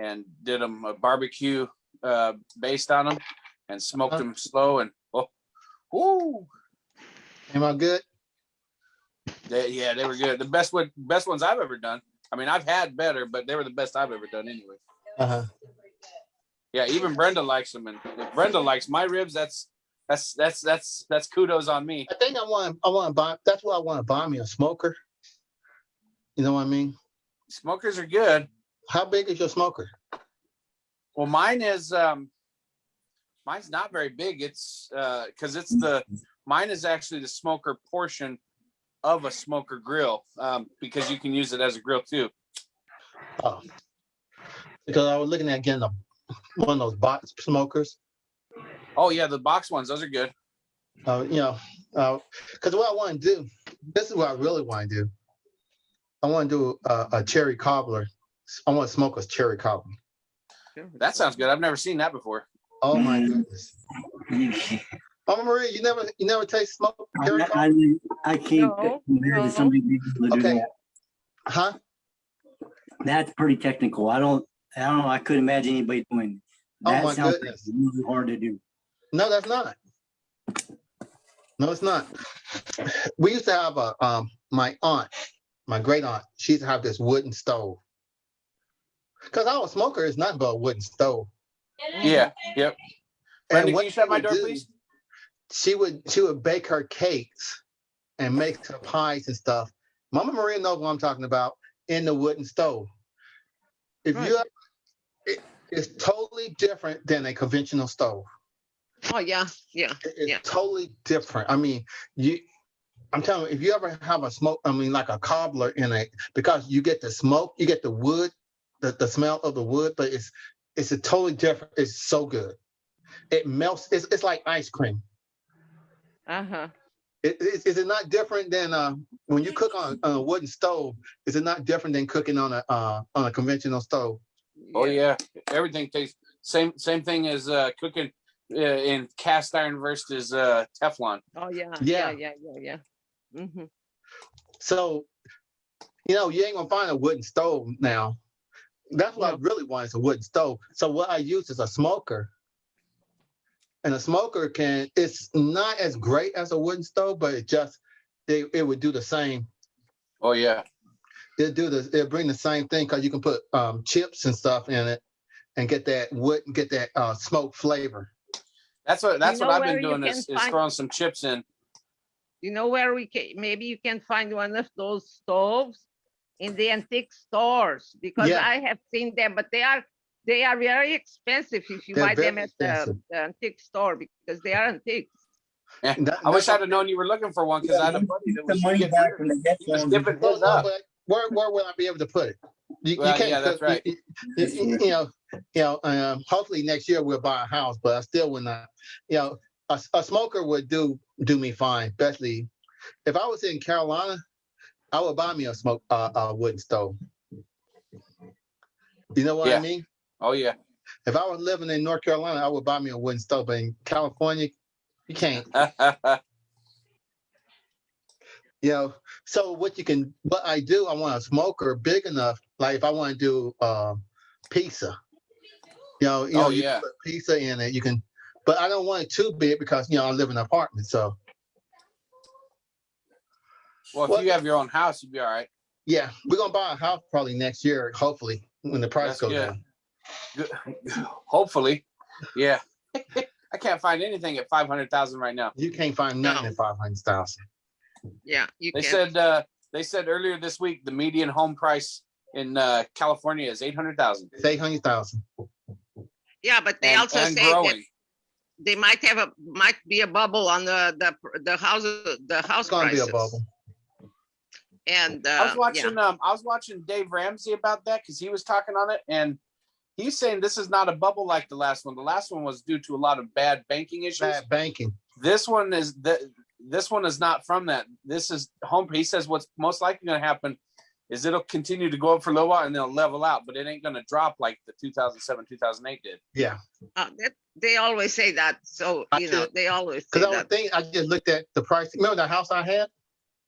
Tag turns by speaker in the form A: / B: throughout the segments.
A: and did them a barbecue uh, based on them and smoked them slow and oh, ooh,
B: Am I good?
A: they, yeah, they were good. The best one, best ones I've ever done. I mean, I've had better, but they were the best I've ever done anyway.
B: Uh-huh.
A: Yeah, even Brenda likes them, and if Brenda likes my ribs. That's that's that's that's that's kudos on me.
B: I think I want, I want to buy, that's what I want to buy me a smoker. You know what I mean?
A: Smokers are good.
B: How big is your smoker?
A: Well, mine is um mine's not very big. It's uh because it's the mine is actually the smoker portion of a smoker grill um because you can use it as a grill too.
B: Oh. Because I was looking at getting a, one of those box smokers,
A: Oh yeah, the box ones, those are good.
B: uh, you know, uh, because what I want to do, this is what I really want to do. I want to do a, a cherry cobbler. I want to smoke a cherry cobbler.
A: That sounds good. I've never seen that before.
B: Oh my
C: Mm.
B: goodness. Mama Maria, you never, you never taste smoke
C: I,
B: cherry cobbler?
C: I, I can't
D: No,
C: compare
D: no.
C: somebody being able to do
B: Okay.
C: that.
B: Huh?
C: That's pretty technical. I don't, I don't know. I couldn't imagine anybody doing. it.
B: Oh
C: That
B: my
C: sounds
B: goodness.
C: really hard to do.
B: No, that's not. No, it's not. We used to have a, um, my aunt, my great aunt, she used to have this wooden stove. Cause our smoker is nothing but a wooden stove.
A: Yeah, yep. Brenda, can
B: what
A: you shut my
B: would
A: door,
B: do,
A: please?
B: She would, she would bake her cakes and make her pies and stuff. Mama Maria knows what I'm talking about in the wooden stove. If you, it, it's totally different than a conventional stove.
D: Oh, yeah, yeah.
B: It- It's
D: Yeah.
B: totally different. I mean, you, I'm telling you, if you ever have a smoke, I mean, like a cobbler in a, because you get the smoke, you get the wood, the, the smell of the wood, but it's, it's a totally different, it's so good. It melts, it's, it's like ice cream.
D: Uh-huh.
B: It, is, is it not different than, uh, when you cook on, on a wooden stove, is it not different than cooking on a, uh, on a conventional stove?
A: Oh yeah, everything tastes same same thing as uh cooking uh, in cast iron versus uh Teflon.
D: Oh, yeah,
B: Yeah.
D: yeah, yeah, yeah, yeah. hmm
B: So, you know, you ain't gonna find a wooden stove now. That's what I really want is a wooden stove. So what I use is a smoker. And a smoker can, it's not as great as a wooden stove, but it just, it, it would do the same.
A: Oh yeah,
B: It'll do the, it'll bring the same thing because you can put um, chips and stuff in it and get that wood, and get that uh, smoke flavor.
A: that's what that's
D: know
A: what I've been doing
D: can
A: is, is throwing some chips in.
D: You know where we can, maybe you can find one of those stoves in the antique stores, because
B: Yeah.
D: I have seen them, but they are, they are very expensive if you
B: They're
D: buy them at the the antique store, because they are antiques.
A: Yeah,
B: That-
A: I wish I'd have known you were looking for one because I had a buddy that was
C: money back from the
A: he was dipping his up.
B: Where, where will I be able to put it? You, you can't
A: yeah, that's right.
B: You, you- you know, you know, um, hopefully next year we'll buy a house, but I still would not, you know, a, a smoker would do, do me fine, especially if I was in Carolina, I would buy me a smoke, uh, a wooden stove. You know what I mean?
A: Oh yeah,
B: If I was living in North Carolina, I would buy me a wooden stove, but in California, you can't. You know, so what you can, what I do, I want a smoker big enough, like if I want to do um pizza. You know, you know,
A: Oh,
B: you
A: yeah.
B: put pizza in it, you can, but I don't want it too big because you know I live in an apartment, so
A: well, if
B: What-
A: you have your own house, you'd be all right.
B: yeah, we're gonna buy a house probably next year, hopefully, when the price
A: That's
B: goes
A: good.
B: down.
A: Good. Hopefully, yeah. I can't find anything at five hundred thousand right now.
B: You can't find nothing
D: No.
B: at five hundred thousand.
D: Yeah, you
A: They
D: can.
A: said uh they said earlier this week the median home price in uh California is eight hundred thousand.
B: It's eight hundred thousand.
D: Yeah, but they
A: And,
D: also
A: and
D: say that they might have a, might be a bubble on the, the, the house, the house
B: It's gonna be a bubble.
D: And,
A: I was
D: uh, yeah,
A: watching um I was watching Dave Ramsey about that because he was talking on it and he's saying this is not a bubble like the last one. The last one was due to a lot of bad banking issues.
B: Bad banking.
A: This one is the this one is not from that. This is home. He says what's most likely going to happen is it'll continue to go up for a little while and then it'll level out, but it ain't going to drop like the 2007 2008 did.
B: Yeah,
D: uh, that, they always say that, so,
B: I
D: you know,
B: did-
D: they always
B: because I was
D: that.
B: I just looked at the price. Remember the house I had?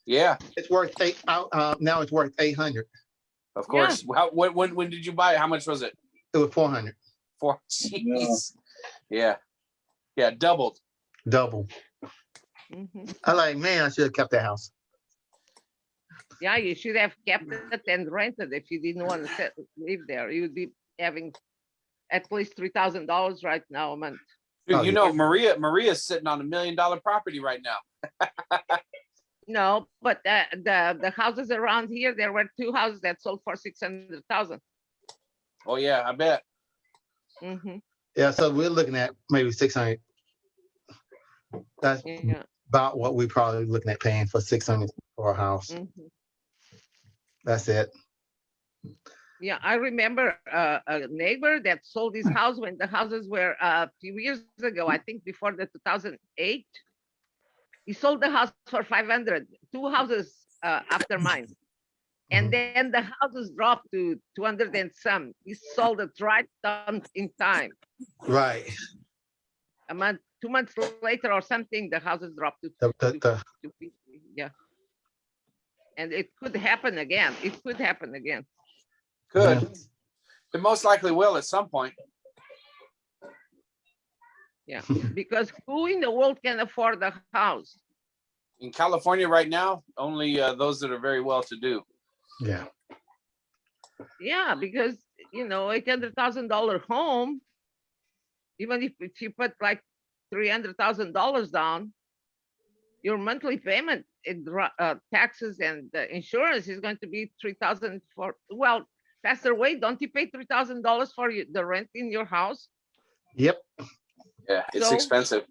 A: Yeah,
B: It's worth eight. Uh, uh, now it's worth eight hundred.
A: of course. How, when, when when did you buy it? How much was it?
B: It was four hundred,
A: Four, jeez. Yeah. Yeah, doubled.
B: double.
D: Mhm.
B: I like, man, I should have kept that house.
D: Yeah, you should have kept it and rented if you didn't want to live there. You would be having at least three thousand dollars right now a month.
A: Dude,
B: Oh,
A: you
B: yeah.
A: know, Maria, Maria's sitting on a million dollar property right now.
D: No, but the, the, the houses around here, there were two houses that sold for six hundred thousand.
A: Oh, yeah, I bet.
D: Mm-hmm,
B: Yeah, so we're looking at maybe six hundred. That's
D: yeah.
B: about what we're probably looking at paying for six hundred for a house.
D: mhm.
B: That's it.
D: Yeah, I remember uh, a neighbor that sold his house when the houses were uh, a few years ago, I think before the two thousand eight. He sold the house for 500, two houses uh, after mine. And then the houses dropped to two hundred and some. He sold it right on in time.
B: Right.
D: A month, two months later or something, the houses dropped to
B: The, the, the,
D: 250, yeah. And it could happen again. It could happen again.
A: Good. It most likely will at some point.
D: Yeah, because who in the world can afford a house?
A: In California right now, only uh, those that are very well to do.
B: yeah.
D: Yeah, because you know, eight hundred thousand dollar home, even if, if you put like three hundred thousand dollars down, your monthly payment in uh, taxes and uh, insurance is going to be three thousand for well, Pastor Wade, don't you pay three thousand dollars for you, the rent in your house?
B: Yep.
A: Yeah, it's
D: So-
A: expensive.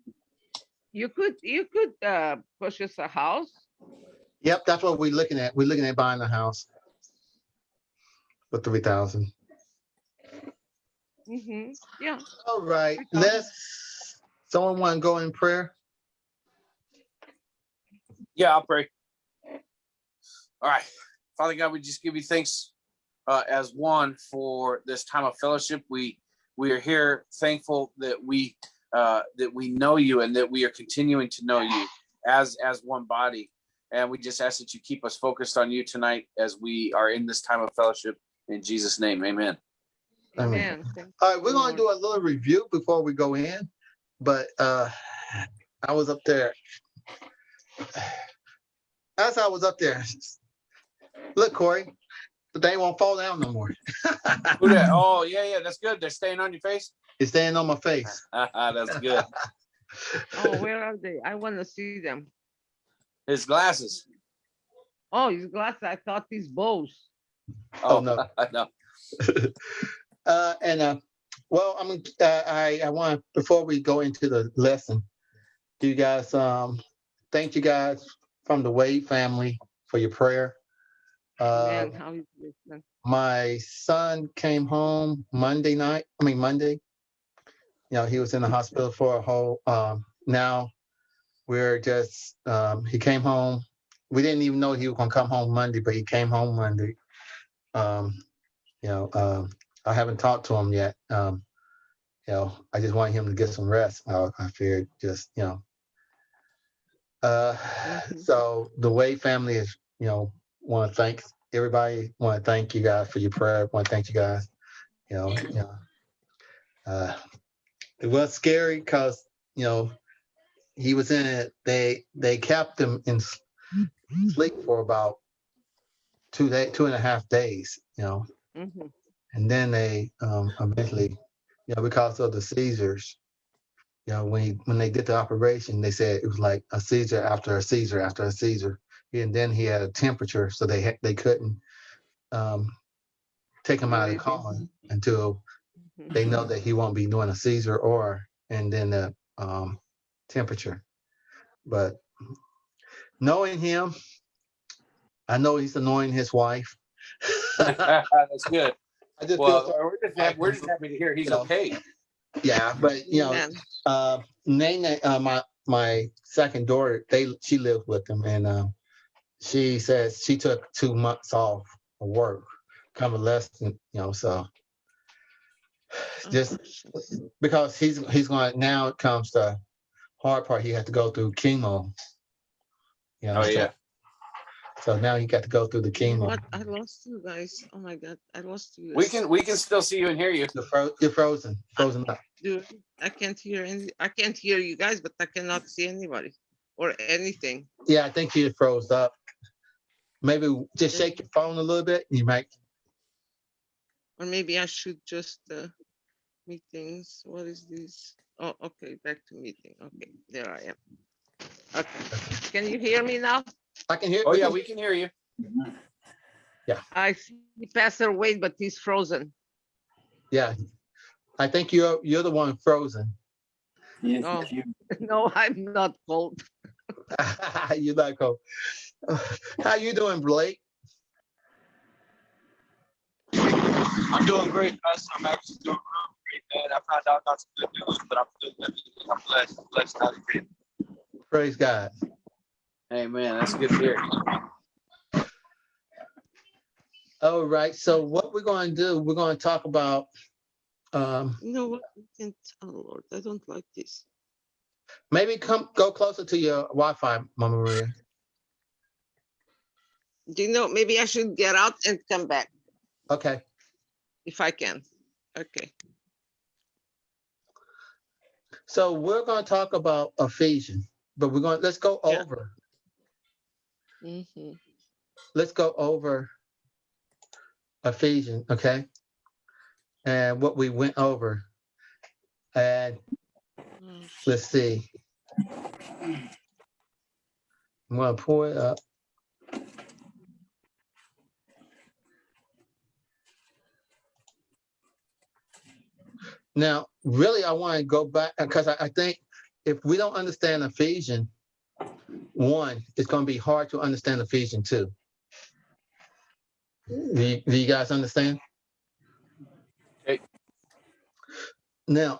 D: You could you could uh, purchase a house.
B: Yep. That's what we're looking at. We're looking at buying a house for three thousand.
D: hmm Yeah.
B: All right.
D: I got it.
B: Let's. Someone want to go in prayer?
A: Yeah, I'll pray. All right. Father God, we just give you thanks uh, as one for this time of fellowship. We we are here thankful that we uh, that we know you and that we are continuing to know you as as one body. And we just ask that you keep us focused on you tonight as we are in this time of fellowship. In Jesus' name, amen.
B: Amen.
D: Amen.
B: All right, we're gonna do a little review before we go in, but uh I was up there. As I was up there, look, Corey, the thing won't fall down no more.
A: Who that? Oh, yeah, yeah, that's good. They're staying on your face.
B: It's staying on my face.
A: that's good.
D: Oh, where are they? I want to see them.
A: His glasses.
D: Oh, his glasses. I thought these bows.
B: Oh,
A: Oh,
B: no.
A: no.
B: Uh, and uh, well, I'm uh, I I want before we go into the lesson, do you guys um thank you guys from the Wade family for your prayer. Uh,
D: Man, how is this? man?
B: my son came home Monday night. I mean Monday. You know, he was in the hospital for a whole. Um, now we're just. Um, he came home. We didn't even know he was gonna come home Monday, but he came home Monday. Um, you know, um, I haven't talked to him yet. Um, you know, I just want him to get some rest. I, I figured just you know. Uh,
D: Mhm.
B: so the Wade family is, you know, want to thank everybody. Want to thank you guys for your prayer. Want to thank you guys. You know, you know, uh, it was scary because you know he was in it. They they kept him in sleep for about two day, two and a half days. You know,
D: Mhm.
B: and then they um, eventually, you know, because of the seizures. You know, when he, when they did the operation, they said it was like a seizure after a seizure after a seizure and then he had a temperature, so they ha- they couldn't um, take him out of the
D: Right.
B: coma until they know that he won't be doing a seizure or and then the um, temperature. But knowing him, I know he's annoying his wife.
A: That's good.
B: I just feel
A: Well,
B: sorry.
A: we're just, happy, we're just happy to hear he's
B: You know.
A: okay.
B: Yeah, but you know,
D: Amen.
B: uh, Nene, uh, my my second daughter, they she lives with him, and uh, she says she took two months off of work, convalescent, you know, so just because he's he's going now it comes the hard part he had to go through chemo. You know,
A: Oh
B: so-
A: yeah.
B: So now he got to go through the chemo.
D: What? I lost you guys. Oh my God, I lost you.
A: We can we can still see you and hear you.
B: You're, fro- you're frozen, frozen up.
D: Dude, I can't hear any, I can't hear you guys, but I cannot see anybody or anything.
B: Yeah, I think you froze up. Maybe just shake your phone a little bit. and You might.
D: Or maybe I should just, uh, meetings, what is this? Oh, okay, back to meeting. Okay, there I am. Okay, can you hear me now?
B: I can hear.
A: Oh yeah, we can hear you. Yeah.
D: I see Pastor Wade, but he's frozen.
B: Yeah, I think you're you're the one frozen.
C: Yes,
D: Oh.
C: you-
D: No, I'm not cold.
B: You like oh, how you doing, Blake?
E: I'm doing great, Pastor. I'm actually doing real great, man. I found out not some good news, but I'm still living. I'm blessed. I'm blessed out of it.
B: Praise God.
A: Hey man, that's good to hear.
B: All right. So what we're going to do? We're going to talk about. Um,
D: You know what? I can't, oh Lord, I don't like this.
B: Maybe come go closer to your Wi-Fi, Mama Maria.
D: Do you know, maybe I should get out and come back
B: Okay.
D: if I can. Okay.
B: So we're going to talk about Ephesians, but we're going. To, Let's go
D: Yeah.
B: over.
D: Mhm.
B: let's go over Ephesians, okay? And what we went over. And let's see. I'm gonna pull it up. Now, really, I want to go back because I, I think if we don't understand Ephesians one, it's going to be hard to understand Ephesians two. Do you, do you guys understand?
A: Okay.
B: Now,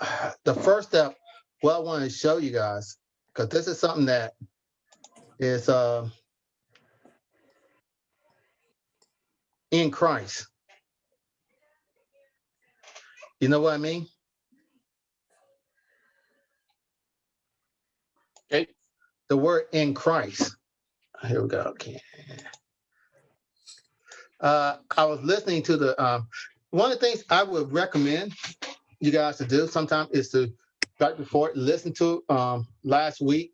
B: the first step, what I want to show you guys, because this is something that is uh, in Christ. You know what I mean?
A: Okay.
B: The word in Christ. Here we go. Okay. Uh, I was listening to the um, one of the things I would recommend you guys to do sometime is to right before listen to um, last week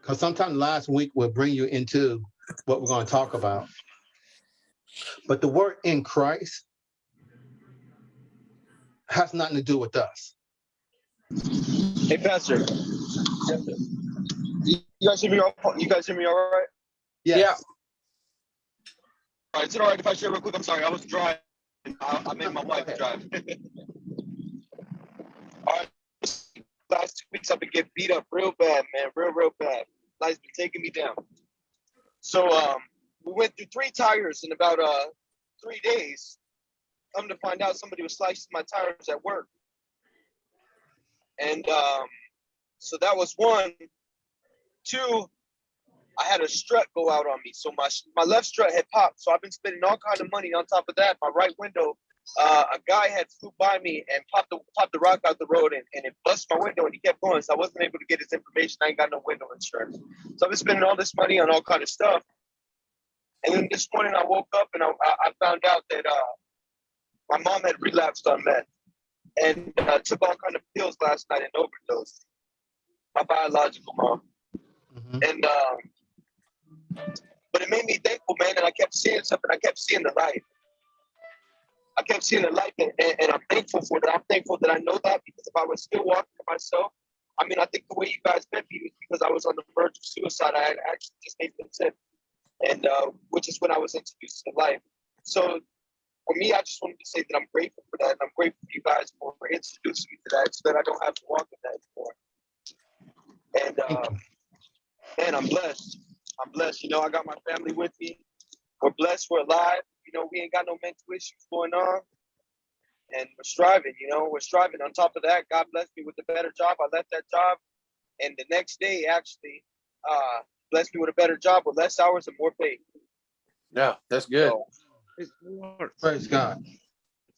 B: because sometimes last week will bring you into what we're going to talk about. But the word in Christ has nothing to do with us.
E: Hey, Pastor. You you guys hear me? All, you guys hear me all right?
B: Yes.
E: All right. Is it all right if I share real quick? I'm sorry. I was driving. I, I made my wife drive. Last two weeks I've been getting beat up real bad, man. Real, real bad. Life's been taking me down. So um, we went through three tires in about uh three days. Come to find out, somebody was slicing my tires at work, and um, so that was one. Two, I had a strut go out on me, so my my left strut had popped. So I've been spending all kind of money on top of that. My right window, uh, a guy had flew by me and popped the popped the rock out the road and, and it busted my window and he kept going. So I wasn't able to get his information. I ain't got no window insurance. So I've been spending all this money on all kind of stuff. And then this morning I woke up and I, I found out that uh, my mom had relapsed on meth and uh, took all kind of pills last night and overdosed. My biological mom.
B: Mhm.
E: And um, but it made me thankful, man. And I kept seeing something. I kept seeing the light. I kept seeing the light, and, and, and I'm thankful for that. I'm thankful that I know that because if I was still walking to myself, I mean, I think the way you guys met me was because I was on the verge of suicide. I had actually just made the consent, and uh, which is when I was introduced to life. So for me, I just wanted to say that I'm grateful for that, and I'm grateful for you guys for, for introducing me to that, so that I don't have to walk in that anymore. And uh, man, I'm blessed. I'm blessed. You know, I got my family with me. We're blessed. We're alive. You know, we ain't got no mental issues going on. And we're striving, you know, we're striving. On top of that, God blessed me with a better job. I left that job. And the next day, actually, uh, blessed me with a better job with less hours and more pay.
A: Yeah, that's good.
E: So,
D: Praise the Lord.
B: Praise God.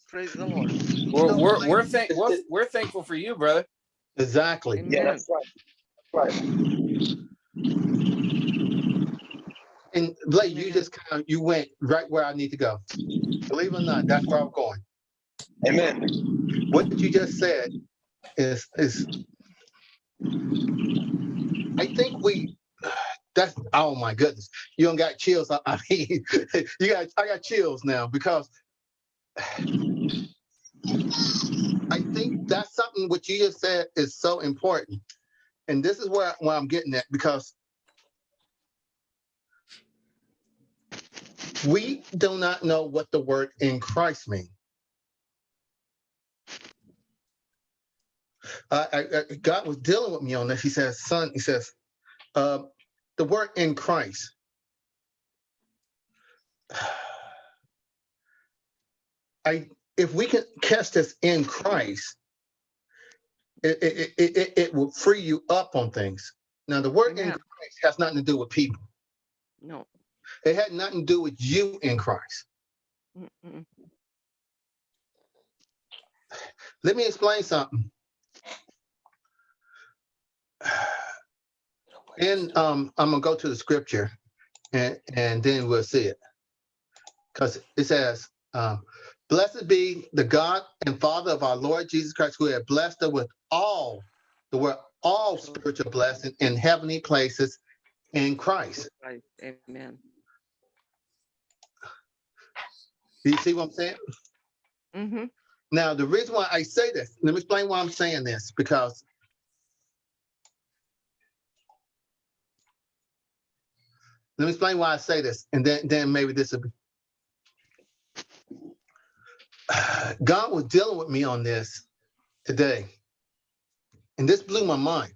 D: Praise the Lord.
A: We're we're we're, thank, we're we're thankful for you, brother.
B: Exactly.
E: yeah, that's right. That's right.
B: And and Blake, you just kind of you went right where I need to go. Believe it or not, that's where I'm going.
E: Amen.
B: What you just said is is I think we that's oh my goodness. You don't got chills. I, I mean you got I got chills now because I think that's something what you just said is so important. And this is where, where I'm getting at because we do not know what the word in Christ means. Uh, I, I- God was dealing with me on this. He says, son, he says, uh, the word in Christ. I, if we can catch this in Christ, it, it, it, it, it will free you up on things. Now, the word in Christ has nothing to do with people.
D: No.
B: It had nothing to do with you in Christ.
D: Mm-mm.
B: Let me explain something. And um, I'm gonna go to the scripture and, and then we'll see it. Because it says, um, blessed be the God and Father of our Lord Jesus Christ, who had blessed us with all, the word all spiritual blessing in heavenly places in Christ.
D: Amen.
B: Do you see what I'm saying?
D: Mm-hmm.
B: Now, the reason why I say this, let me explain why I'm saying this, because let me explain why I say this, and then, then maybe this will be. God was dealing with me on this today, and this blew my mind.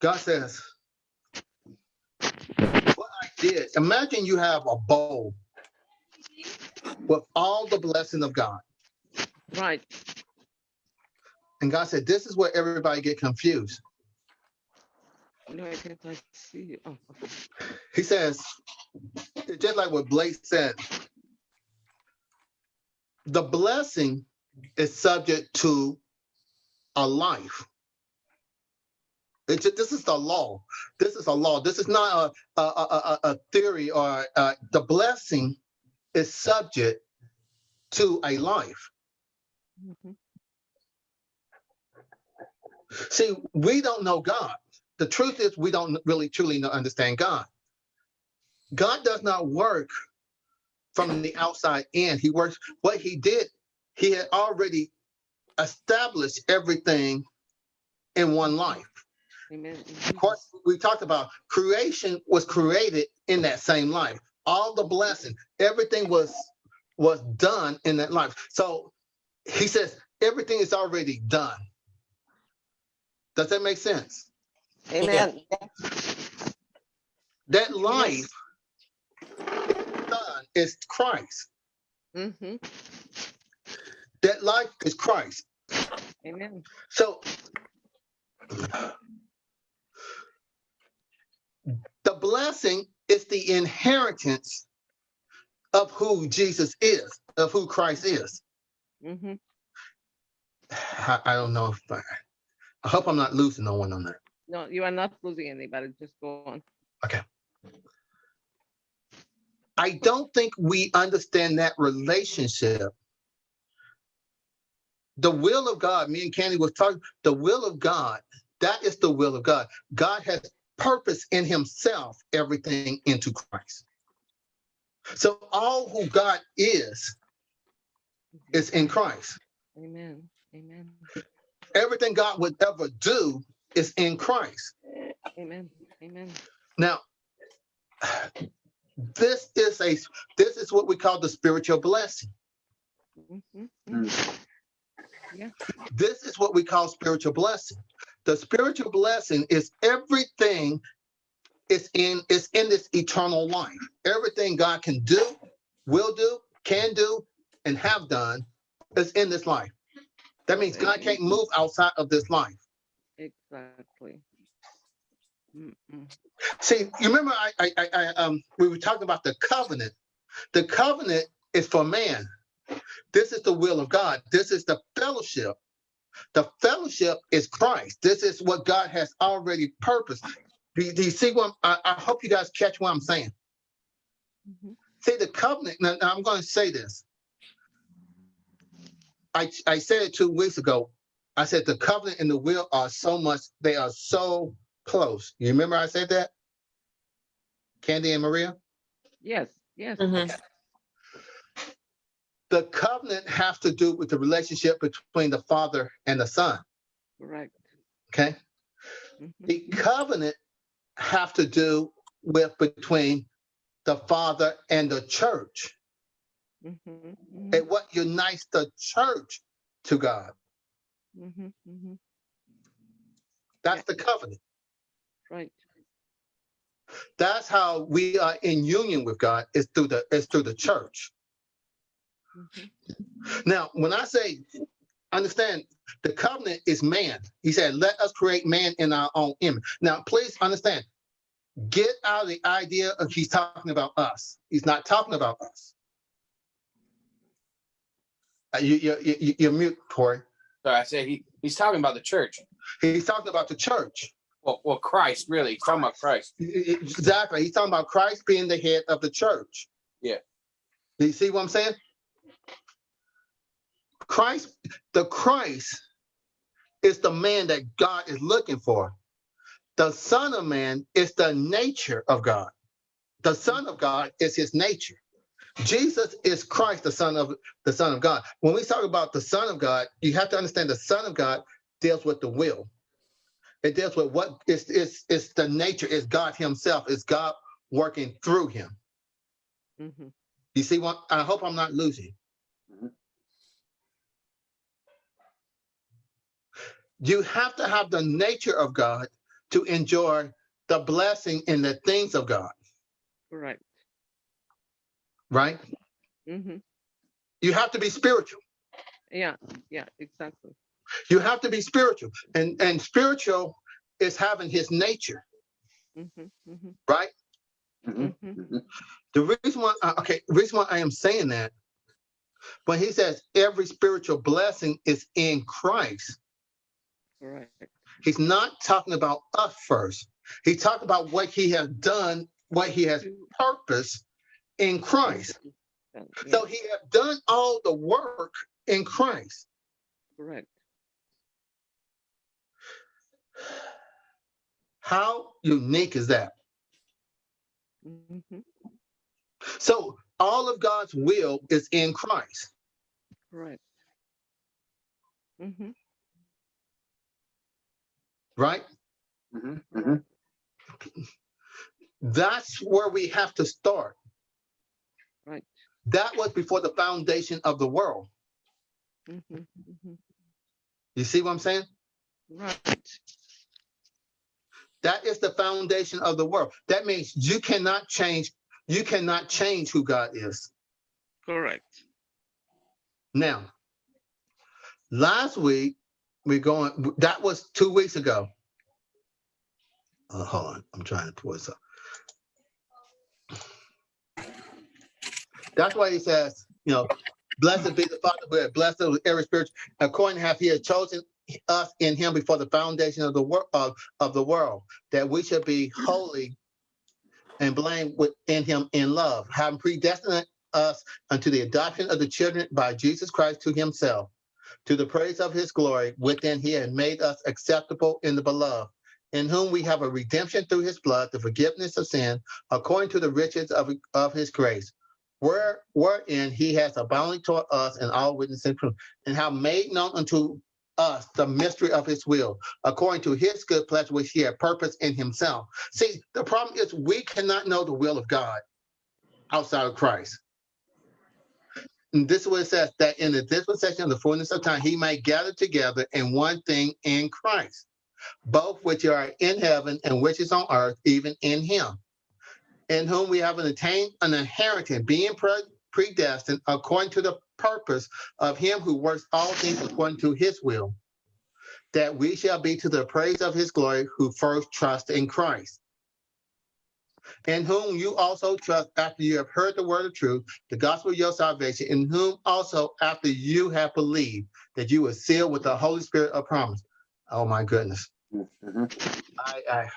B: God says, did, imagine you have a bowl with all the blessing of God.
D: Right.
B: And God said, this is where everybody get confused.
D: No, I can't I see. Oh, okay.
B: He says, just like what Blake said, the blessing is subject to a life. Just, this is the law. This is a law. This is not a, a, a, a- theory or uh, the blessing is subject to a life.
D: Mhm.
B: See, we don't know God. The truth is, we don't really truly understand God. God does not work from the outside in. He works, what he did, he had already established everything in one life.
D: Amen.
B: Of course, we talked about creation was created in that same life. All the blessing, everything was was done in that life. So he says everything is already done. Does that make sense?
D: Jesus. Amen.
B: That life done is Christ.
D: Mm-hmm.
B: That life is Christ.
D: Amen.
B: So the blessing is the inheritance of who Jesus is, of who Christ is.
D: Mm-hmm.
B: I, I don't know if I, I hope I'm not losing no one on that.
D: No, you are not losing anybody. Just go on. Okay.
B: I don't think we understand that relationship. The will of God, me and Candy was talking, the will of God, that is the will of God. God has purpose in himself, everything into Christ. So all who God is, is in Christ.
D: Amen. Amen.
B: Everything God would ever do is in Christ.
D: Amen. Amen.
B: Now, this is a this is what we call the spiritual blessing.
D: Mm-hmm.
B: This is what we call spiritual blessing. The spiritual blessing is everything is in is in this eternal life. Everything God can do, will do, can do, and have done is in this life. That means God can't move outside of this life.
D: Exactly. Mm-mm.
B: See, you remember I, I, I, I um we were talking about the covenant. The covenant is for man. This is the will of God. This is the fellowship. The fellowship is Christ. This is what God has already purposed. Do you, do you see what, I'm- I, I hope you guys catch what I'm saying.
D: Mhm.
B: See, the covenant, now, now I'm gonna say this. I, I said it two weeks ago. I said the covenant and the will are so much, they are so close. You remember I said that? Candy and Maria?
D: Yes, yes.
F: Mhm.
B: The covenant has to do with the relationship between the father and the son,
D: Correct.
B: okay?
D: Mhm.
B: The covenant have to do with between the father and the church.
D: Mhm, mhm,
B: and what unites the church to God.
D: mhm, mhm.
B: That's the covenant.
D: Right.
B: That's how we are in union with God is through the is through the church.
D: Mhm.
B: Now, when I say understand the covenant is man. He said, let us create man in our own image. Now, please understand, get out of the idea of he's talking about us. He's not talking about us. Uh, you, you, you, you're mute, Corey.
A: Sorry, I say he, he's talking about the church.
B: He's talking about the church.
A: Well, well, Christ, really. He's talking about Christ.
B: Exactly. He's talking about Christ being the head of the church.
A: Yeah.
B: Do you see what I'm saying? Christ, the Christ is the man that God is looking for. The Son of Man is the nature of God. The Son of God is his nature. Jesus is Christ, the Son of the Son of God. When we talk about the Son of God, you have to understand the Son of God deals with the will. It deals with what is it's it's the nature, is God Himself, is God working through him.
D: Mhm.
B: You see what I hope I'm not losing. You have to have the nature of God to enjoy the blessing in the things of God,
D: Right.
B: right?
D: Mm -hmm.
B: You have to be spiritual.
D: Yeah, yeah, exactly.
B: You have to be spiritual. And and spiritual is having his nature,
D: hmm hmm
B: right?
A: Mhm,
D: hmm
A: mhm.
B: The reason why uh, okay, the reason why I am saying that when he says every spiritual blessing is in Christ,
D: Correct.
B: he's not talking about us first. He's talking about what he has done, what he has purposed in Christ.
D: Yeah,
B: So he has done all the work in Christ.
D: correct.
B: How unique is that?
D: hmm
B: So all of God's will is in Christ.
D: Correct. hmm
B: right?
A: Mhm, mhm.
B: That's where we have to start.
D: Right.
B: That was before the foundation of the world.
D: hmm hmm
B: You see what I'm saying?
D: Right.
B: That is the foundation of the world. That means you cannot change, you cannot change who God is.
D: Correct.
B: Now, last week, we're going, that was two weeks ago. Uh, hold on, I'm trying to pull this up. That's why he says, you know, blessed be the Father blessed with every spiritual, according to how he chosen us in him before the foundation of the world of, of the world, that we should be holy and blame within him in love, having predestined us unto the adoption of the children by Jesus Christ to himself, to the praise of his glory, within he had made us acceptable in the beloved, in whom we have a redemption through his blood, the forgiveness of sin, according to the riches of, of his grace, where wherein he has abounded toward us in all witness and truth, and have made known unto us the mystery of his will, according to his good pleasure which he had purposed in himself. See, the problem is we cannot know the will of God outside of Christ. And this is what it says that in the dispensation of the fullness of time, he might gather together in one thing in Christ, both which are in heaven and which is on earth, even in him, in whom we have attained an inheritance, being pre- predestined according to the purpose of him who works all things according to his will, that we shall be to the praise of his glory who first trust in Christ in whom you also trust after you have heard the word of truth, the gospel of your salvation, in whom also after you have believed that you were sealed with the Holy Spirit of promise. Oh my goodness.
A: Mhm.
B: I, I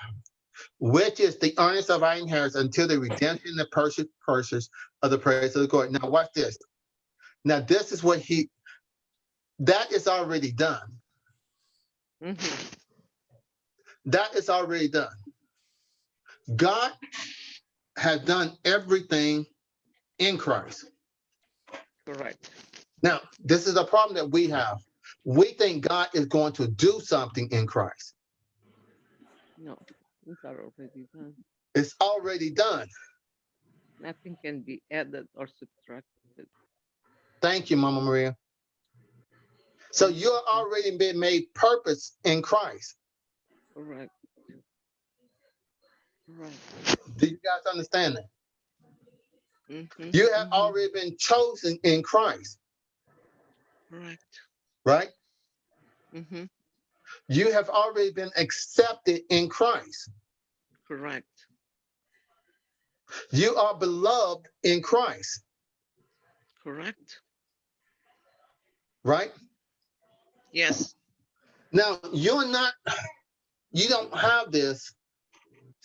B: which is the earnest of our inheritance until the redemption and the purchase, purchase of the praise of the glory. Now watch this. Now this is what he, that is already done.
D: Mhm.
B: That is already done. God has done everything in Christ.
D: Correct.
B: Now, this is a problem that we have. We think God is going to do something in Christ.
D: No, are already done.
B: It's already done.
D: Nothing can be added or subtracted.
B: Thank you, Mama Maria. So you're already been made purpose in Christ.
D: Correct. Right.
B: Do you guys understand that?
D: Mhm,
B: You have
D: mhm.
B: already been chosen in Christ,
D: Right.
B: right?
D: hmm
B: You have already been accepted in Christ.
D: Correct.
B: You are beloved in Christ,
D: Correct.
B: right?
D: Yes.
B: Now, you're not, you don't have this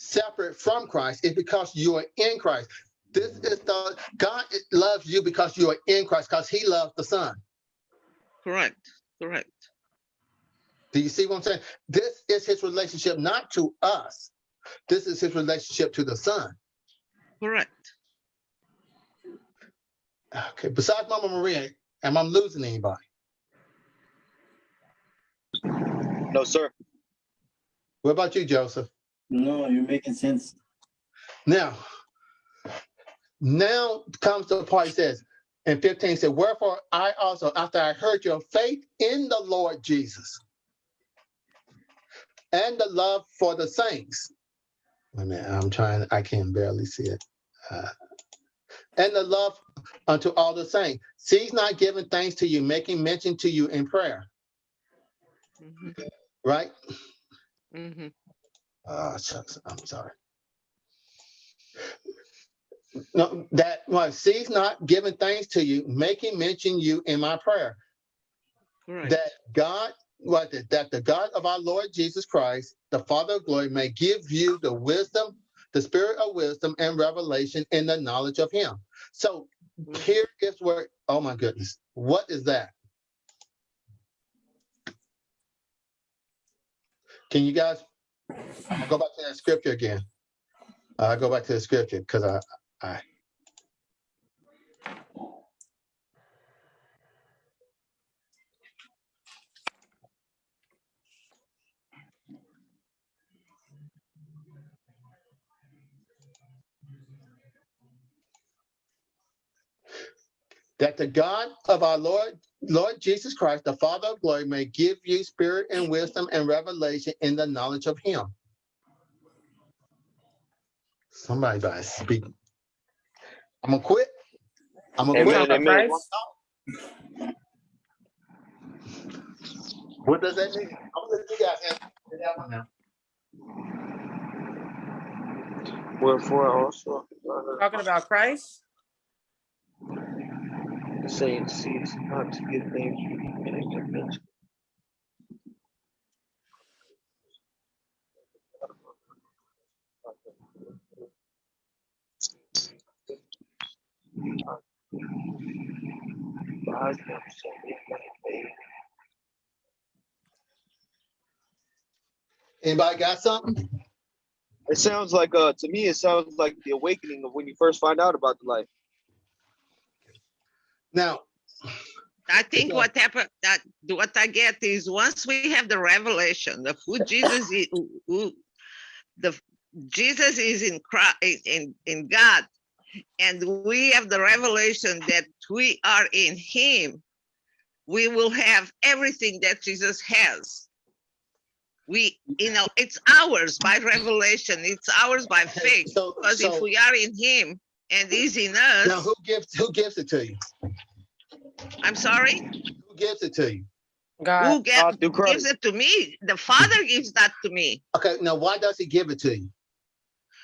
B: separate from Christ. It's because you are in Christ. This is the, God loves you because you are in Christ, because he loves the Son.
D: Correct. Correct.
B: Do you see what I'm saying? This is his relationship, not to us. This is his relationship to the Son.
D: Correct.
B: Okay, besides Mama Maria, am I losing anybody?
E: No, sir.
B: What about you, Joseph?
C: No, you're making sense.
B: Now, now comes the part he says in 15 said, Wherefore I also, after I heard your faith in the Lord Jesus and the love for the saints. Wait a minute, I'm trying, I can barely see it. Uh, and the love unto all the saints. Cease not giving thanks to you, making mention to you in prayer,
D: hmm
B: right?
D: hmm
B: Ah, shucks, I'm sorry. No, that was cease not giving thanks to you, making mention you in my prayer.
D: Correct.
B: That God, what that the God of our Lord Jesus Christ, the Father of glory, may give you the wisdom, the spirit of wisdom and revelation in the knowledge of him. So
D: Mhm.
B: here is where, oh my goodness, what is that? Can you guys I'll go back to that scripture again. I'll go back to the scripture because I, I. That the God of our Lord, Lord Jesus Christ, the Father of glory, may give you spirit and wisdom and revelation in the knowledge of him. Somebody better speak. I'm gonna quit. I'm gonna
E: Amen,
B: quit.
E: amen.
B: What does that mean? I'm gonna let you guys answer that one now.
E: Wherefore also uh,
F: Talking about Christ?
E: The saints cease not to give thanks and give mention. By them so it might.
B: Anybody got something?
E: It sounds like uh to me it sounds like the awakening of when you first find out about the life.
B: Now,
D: I think what happened, that what I get is once we have the revelation of who Jesus is, who, the Jesus is in Christ, in, in God, and we have the revelation that we are in Him, we will have everything that Jesus has. We, you know, it's ours by revelation, it's ours by faith.
B: so,
D: Because if we are in Him and He's enough.
B: now who gives who gives it to you?
D: I'm sorry,
B: Who gives it to you?
F: God.
D: who get,
E: God
D: gives it to me. The Father gives that to me.
B: Okay, now why does he give it to you?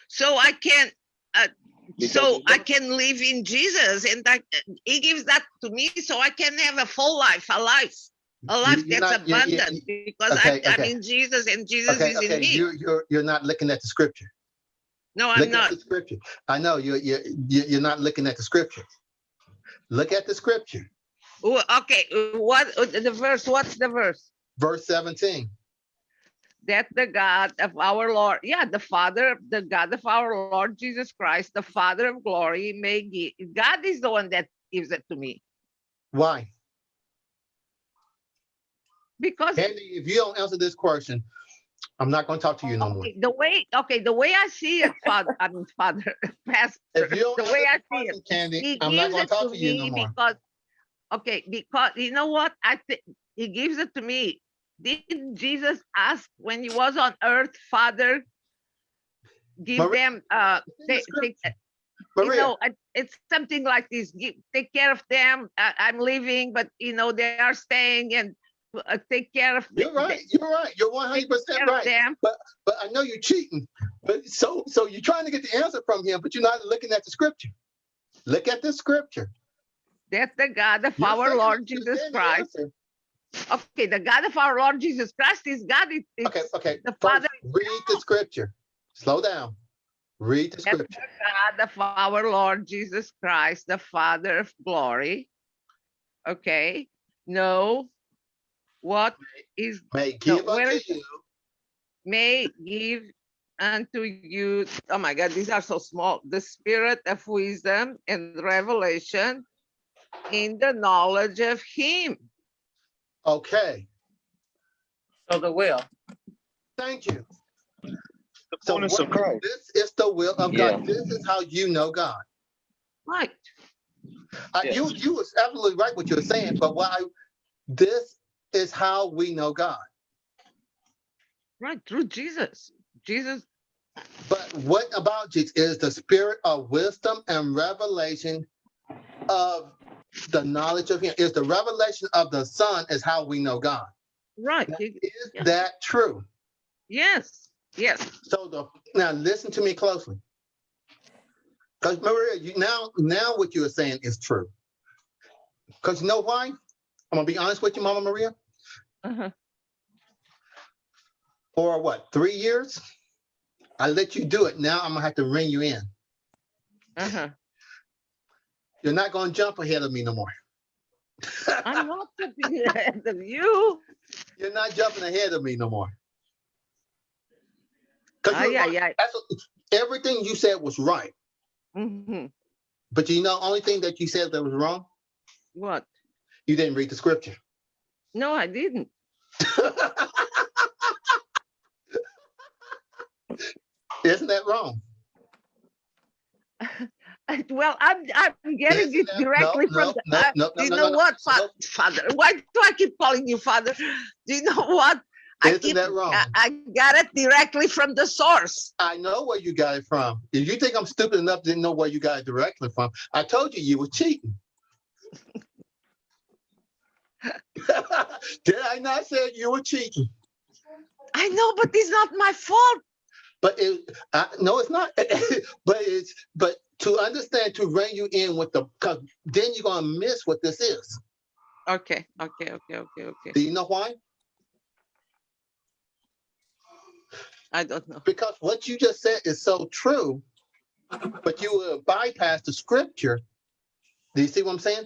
D: So I can, uh, so I can live in Jesus and that he gives that to me so I can have a full life, a life, a life
B: you're
D: that's
B: not- you- you-
D: abundant because
B: okay,
D: I'm, I'm
B: okay.
D: in Jesus and Jesus
B: Okay,
D: is in
B: okay,
D: me.
B: you're you're you're not looking at the scripture.
D: No, I'm
B: Look at
D: not.
B: the scripture. I know you're, you're, you're not looking at the scripture. Look at the scripture,
D: Ooh, Okay, what, the verse, what's the verse?
B: verse 17.
D: That the God of our Lord, yeah, the Father, the God of our Lord Jesus Christ, the Father of glory may give, God is the one that gives it to me.
B: Why?
D: Because
B: Andy, if you don't answer this question, I'm not going to talk to you no more.
D: okay, the way, okay, the way I see it, Father, I mean, Father, Pastor,
B: If you don't
D: the way I see it,
B: Candy,
D: he
B: I'm not going to talk
D: to
B: you no more.
D: because, okay, because you know what? I think he gives it to me. Didn't Jesus ask when he was on earth, Father, give
B: Maria,
D: them, uh, they, they, you know, it's something like this. Give, take care of them. I, I'm leaving, but you know they are staying, and uh, take care of.
B: you're right. You're right. You're 100%
D: Take care of
B: right.
D: them.
B: But I know you're cheating. But so so you're trying to get the answer from him, but you're not looking at the scripture. Look at the scripture.
D: That's the God of
B: You're
D: our Lord Jesus Christ. Okay, the God of our Lord Jesus Christ is God. It, it's
B: Okay, okay.
D: the
B: First,
D: Father
B: read the scripture. Slow down. Read the
D: That's
B: scripture.
D: God of our Lord Jesus Christ, the Father of glory. Okay, no, what is
B: May give
D: where
B: unto
D: is-
B: you.
D: may give unto you. Oh my God, these are so small. The spirit of wisdom and revelation in the knowledge of Him.
B: Okay,
F: So the will.
B: thank you.
E: The
B: So
E: fullness
B: what-
E: of Christ.
B: This is the will of
C: Yeah.
B: God. This is how you know God.
D: Right.
B: Uh,
E: Yes.
B: You you was absolutely right what you're saying, but why this is how we know God.
D: Right. Through Jesus. Jesus.
B: But what about Jesus is the spirit of wisdom and revelation of the knowledge of Him. Is the revelation of the Son is how we know God.
D: Right.
B: Now, Is that true?
D: Yes. Yes.
B: So the now listen to me closely. Because Maria, you now now what you are saying is true. Because you know why? I'm gonna be honest with you, Mama Maria.
D: Uh-huh.
B: For what, three years? I let you do it. Now I'm gonna have to ring you in.
D: Uh-huh.
B: You're not gonna jump ahead of me no more.
D: I'm not jumping ahead of you.
B: You're not jumping ahead of me no more. you're
D: yeah,
B: right.
D: yeah.
B: Everything you said was right.
D: Mhm.
B: But you know, only thing that you said that was wrong,
D: What?
B: You didn't read the scripture.
D: No, I didn't.
B: Isn't that wrong?
D: Well, I'm I'm getting
B: Isn't
D: it
B: that- no,
D: directly
B: no,
D: from. the-
B: no,
D: uh,
B: no,
D: you
B: no,
D: know
B: no, no.
D: what, fa-
B: No.
D: Father? Why do I keep calling you Father? Do you know what? I
B: Isn't
D: keep.
B: that wrong?
D: I, I got it directly from the source.
B: I know where you got it from. If you think I'm stupid enough to know where you got it directly from, I told you you were cheating. Did I not say you were cheating?
D: I know, but it's not my fault.
B: But it, I, no, it's not. but it's but to understand to rein you in with the because then you're gonna miss what this is.
D: Okay, okay, okay, okay, okay.
B: Do you know why?
D: I don't know.
B: Because what you just said is so true, but you will bypass the scripture. Do you see what I'm saying?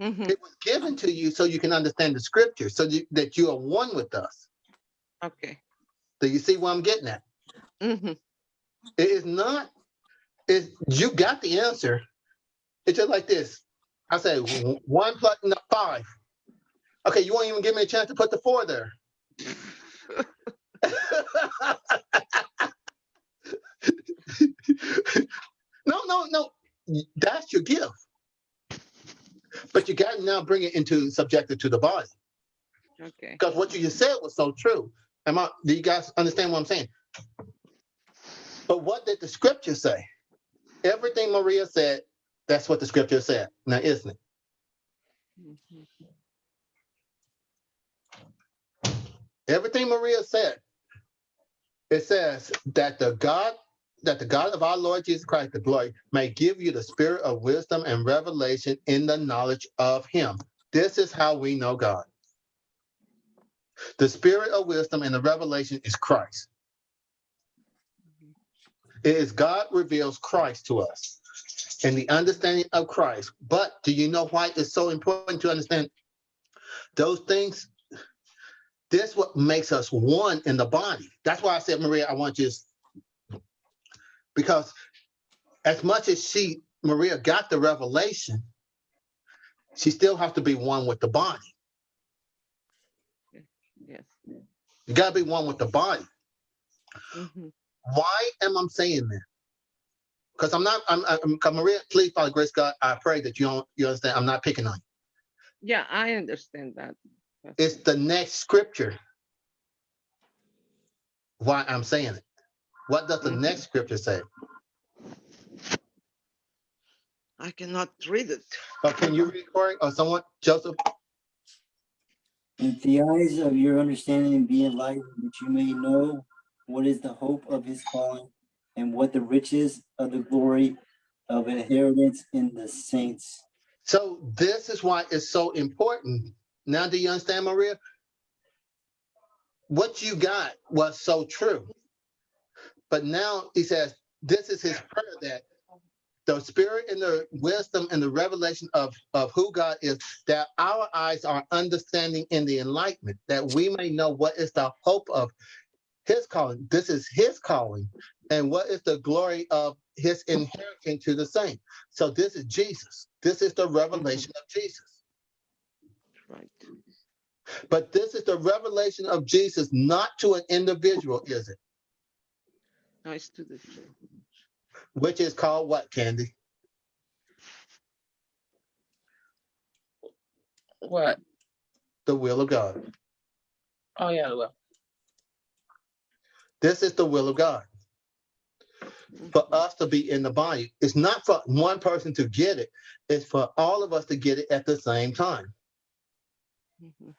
D: Mhm.
B: It was given to you so you can understand the scripture, so you, that you are one with us.
D: Okay.
B: Do you see what I'm getting at?
D: Mhm.
B: It is not. Is you got the answer? It's just like this. I say one plus no, five. Okay, you won't even give me a chance to put the four there. no, no, no. That's your gift. But you got to now bring it into subjective to the body.
D: Okay.
B: Because what you just said was so true. Am I, do you guys understand what I'm saying? But what did the scripture say? Everything Maria said, that's what the scripture said. Now, isn't it?
D: Mhm.
B: Everything Maria said, it says that the God, that the God of our Lord Jesus Christ, the glory, may give you the spirit of wisdom and revelation in the knowledge of him. This is how we know God. The spirit of wisdom and the revelation is Christ. It is God reveals Christ to us and the understanding of Christ. But do you know why it's so important to understand those things? This what makes us one in the body. That's why I said, Maria, I want you to, because as much as she, Maria, got the revelation, she still has to be one with the body.
D: Yes.
B: You gotta be one with the body.
D: Mhm.
B: Why am I saying that? Because I'm not, I'm, I'm, Maria, please, Father Grace God, I pray that you don't, you understand, I'm not picking on you.
D: Yeah, I understand that. Yes.
B: It's the next scripture. Why I'm saying it. What does the
D: Mhm.
B: next scripture say?
D: I cannot read it.
B: Oh, can you read for it? Or someone, Joseph?
C: That the eyes of your understanding be enlightened, that you may know what is the hope of his calling and what the riches of the glory of inheritance in the saints.
B: So this is why it's so important. Now, do you understand, Maria? What you got was so true. But now he says, this is his prayer that the spirit and the wisdom and the revelation of, of who God is, that our eyes are understanding in the enlightenment, that we may know what is the hope of his calling. This is his calling. And what is the glory of his inheritance to the saint? So this is Jesus. This is the revelation of Jesus.
D: Right.
B: But this is the revelation of Jesus, not to an individual, is it?
D: Nice to the church.
B: Which is called what, Candy?
F: What?
B: The will of God.
F: Oh, yeah, well,
B: This is the will of God. For us to be in the body. It's not for one person to get it. It's for all of us to get it at the same time.
D: Mhm.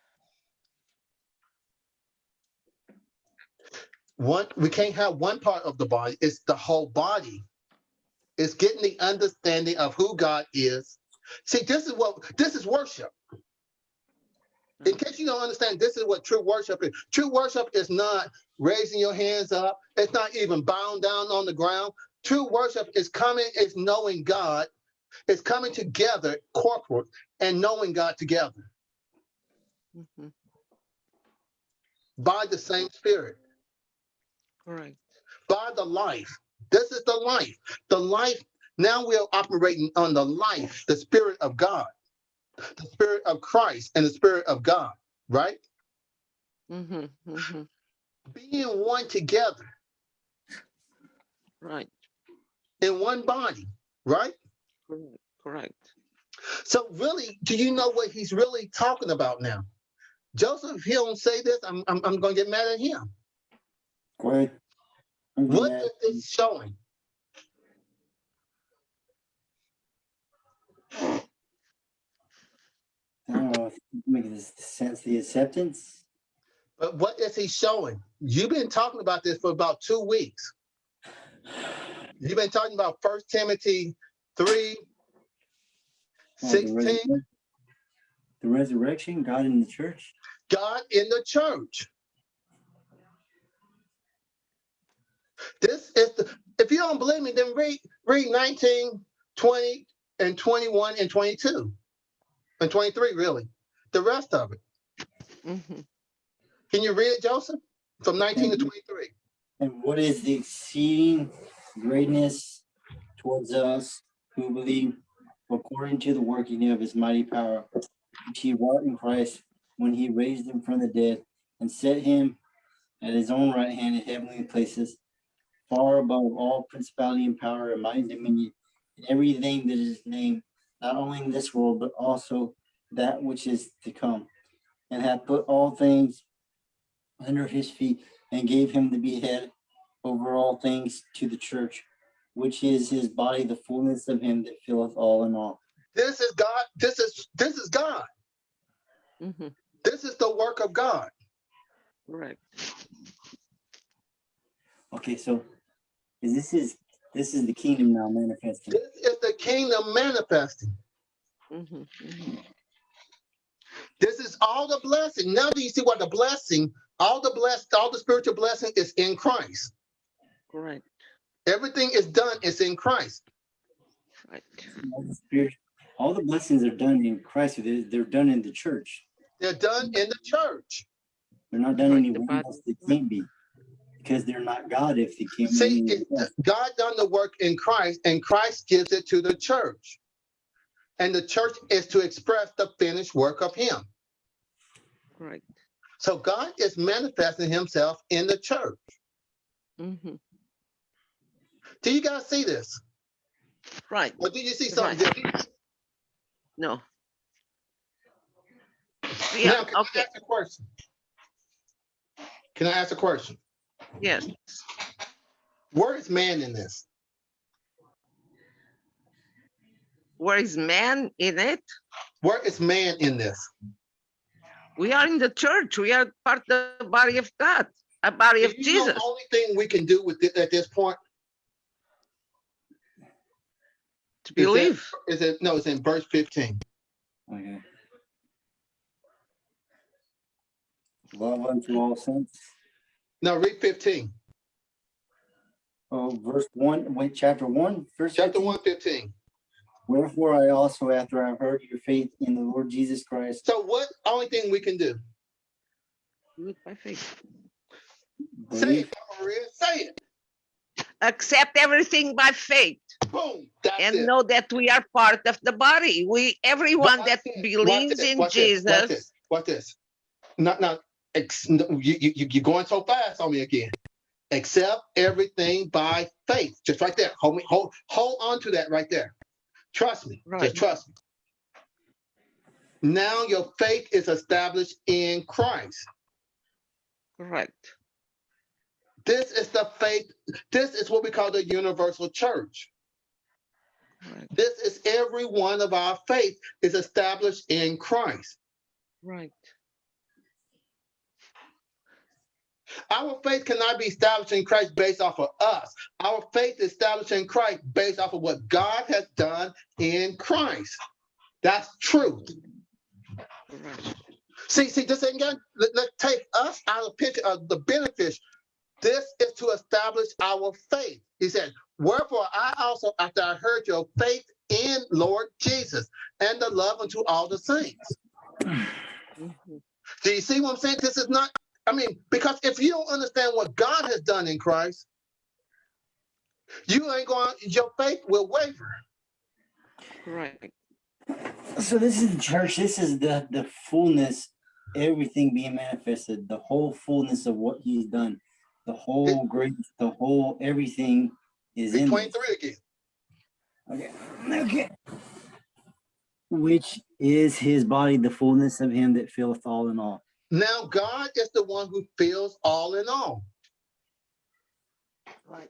B: One, we can't have one part of the body. It's the whole body. It's getting the understanding of who God is. See, this is what this is worship. In case you don't understand, this is what true worship is. True worship is not raising your hands up. It's not even bowing down on the ground. True worship is coming, is knowing God. It's coming together, corporate, and knowing God together
D: Mhm.
B: by the same Spirit.
D: Correct.
B: by the life. This is the life. The life, now we're operating on the life, the spirit of God, the spirit of Christ and the spirit of God, right?
D: Mhm, mhm.
B: Being one together
D: Right.
B: in one body, right?
D: Correct. Correct.
B: So really, do you know what he's really talking about now? Joseph, if he don't say this, I'm, I'm, I'm gonna get mad at him.
C: I'm
B: What is this showing?
C: I don't know if make this sense, the acceptance.
B: But what is he showing? You've been talking about this for about two weeks. You've been talking about First Timothy 3,
C: Oh, the
B: 16,
C: resurrection- The resurrection, God in the church.
B: God in the church. This is the, if you don't believe me, then read read 19, 20, and 21 and 22. And 23, really. The rest of it.
D: Mhm.
B: Can you read it, Joseph? From 19 to
C: Mhm.
B: 23.
C: And what is the exceeding greatness towards us who believe according to the working of his mighty power, which he wrought in Christ when he raised him from the dead and set him at his own right hand in heavenly places, far above all principality and power and might and dominion, and everything that is named, not only in this world, but also that which is to come, and hath put all things under his feet and gave him to be head over all things to the church, which is his body, the fullness of him that filleth all in all.
B: This is God. This is this is God.
D: Mhm.
B: This is the work of God.
D: Correct.
C: Okay, so is this is this is the kingdom now manifesting.
B: This is the kingdom manifesting.
D: Mhm, mhm.
B: This is all the blessing. Now do you see what the blessing, all the blessed, all the spiritual blessing is in Christ.
D: Right.
B: Everything is done, is in Christ.
D: Right.
C: All the spirit- all the blessings are done in Christ. They're, they're done in the church.
B: They're done in the church.
C: They're not done
D: Like
C: anywhere else. They can't be. Because they're not God if they can't
B: See, it- God done the work in Christ, and Christ gives it to the church. And the church is to express the finished work of Him.
D: Right.
B: So God is manifesting Himself in the church.
D: Mm -hmm.
B: Do you guys see this?
D: Right.
B: Or do you see something
D: Right.
B: different?
D: No.
B: Now,
D: Yeah.
B: can I
D: Okay.
B: ask a question? Can I ask a question?
D: Yes.
B: Where is man in this?
D: Where is man in it?
B: Where is man in this?
D: We are in the church. We are part of the body of God, a body of
B: Do you know
D: Jesus.
B: The only thing we can do with it at this point
D: To believe.
B: is it no, it's in verse 15.
C: Okay. Love unto all saints.
B: No, read 15.
C: Oh, verse one, wait, chapter one, verse
B: Chapter
C: 15.
B: 1, 15.
C: Wherefore I also, after I have heard your faith in the Lord Jesus Christ,
B: So what only thing we can do?
D: Do by faith.
B: Say it, Maria. Say it.
D: Accept everything by faith
B: Boom.
D: And
B: it.
D: know that we are part of the body. We, everyone
B: Watch
D: that
B: this, watch
D: believes
B: this,
D: in
B: watch this, Watch
D: Jesus.
B: this. Watch this. Not not ex, no, you, you, you- you're going so fast on me again. Accept everything by faith. Just right there. Hold me, hold, hold on to that right there. Trust me.
D: Right.
B: Just trust me. Now your faith is established in Christ.
D: Right.
B: This is the faith. This is what we call the universal church.
D: Right.
B: This is every one of our faith is established in Christ.
D: Right.
B: Our faith cannot be established in Christ based off of us. Our faith is established in Christ based off of what God has done in Christ. That's truth. See, see, this got, let, let's take us out of the picture of the benefits. This is to establish our faith. He said, Wherefore I also, after I heard your faith in Lord Jesus and the love unto all the saints.
D: Mhm.
B: Do you see what I'm saying? This is not, I mean, because if you don't understand what God has done in Christ, you ain't going, your faith will waver.
D: Right.
C: so this is the church, this is the, the fullness, everything being manifested, the whole fullness of what he's done. The whole grace, the whole, everything is in this.
B: 23 again.
C: Okay. Okay. Which is his body, the fullness of him that filleth all in all.
B: Now, God is the one who fills all in all.
D: Right.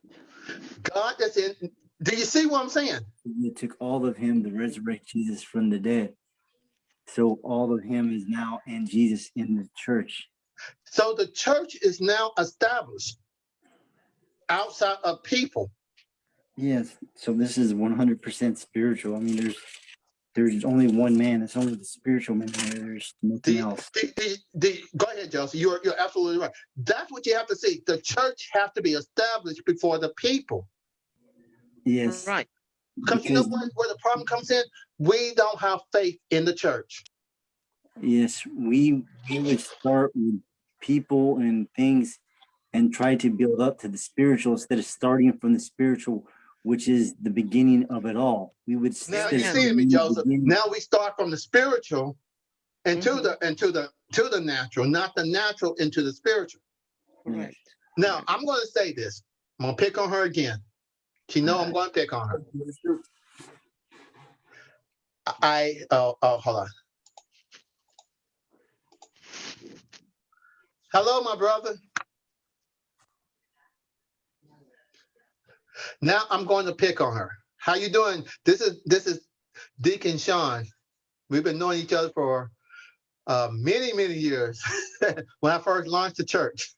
B: God is in, do you see what I'm saying?
C: It took all of him to resurrect Jesus from the dead. So all of him is now in Jesus in the church.
B: So the church is now established outside of people.
C: Yes. So this is one hundred percent spiritual. I mean, there's there's only one man. It's only the spiritual man there. There's nothing
B: The,
C: else.
B: the, the, the, go ahead, Joseph. You're, you're absolutely right. That's what you have to see. The church has to be established before the people.
C: Yes.
D: Right.
B: Because you know what, where the problem comes in? We don't have faith in the church.
C: Yes, we we would start with people and things and try to build up to the spiritual instead of starting from the spiritual, which is the beginning of it all. We would
B: Now you
C: of
B: see me, Joseph. Now we start from the spiritual into
D: Mhm.
B: the into the to the natural, not the natural into the spiritual.
D: Correct.
B: Now I'm going to say this. I'm going to pick on her again. She know I'm going to pick on her. I oh oh hold on. Hello, my brother. Now I'm going to pick on her. How you doing? This is this is Deacon Sean. We've been knowing each other for uh, many many years. when I first launched the church.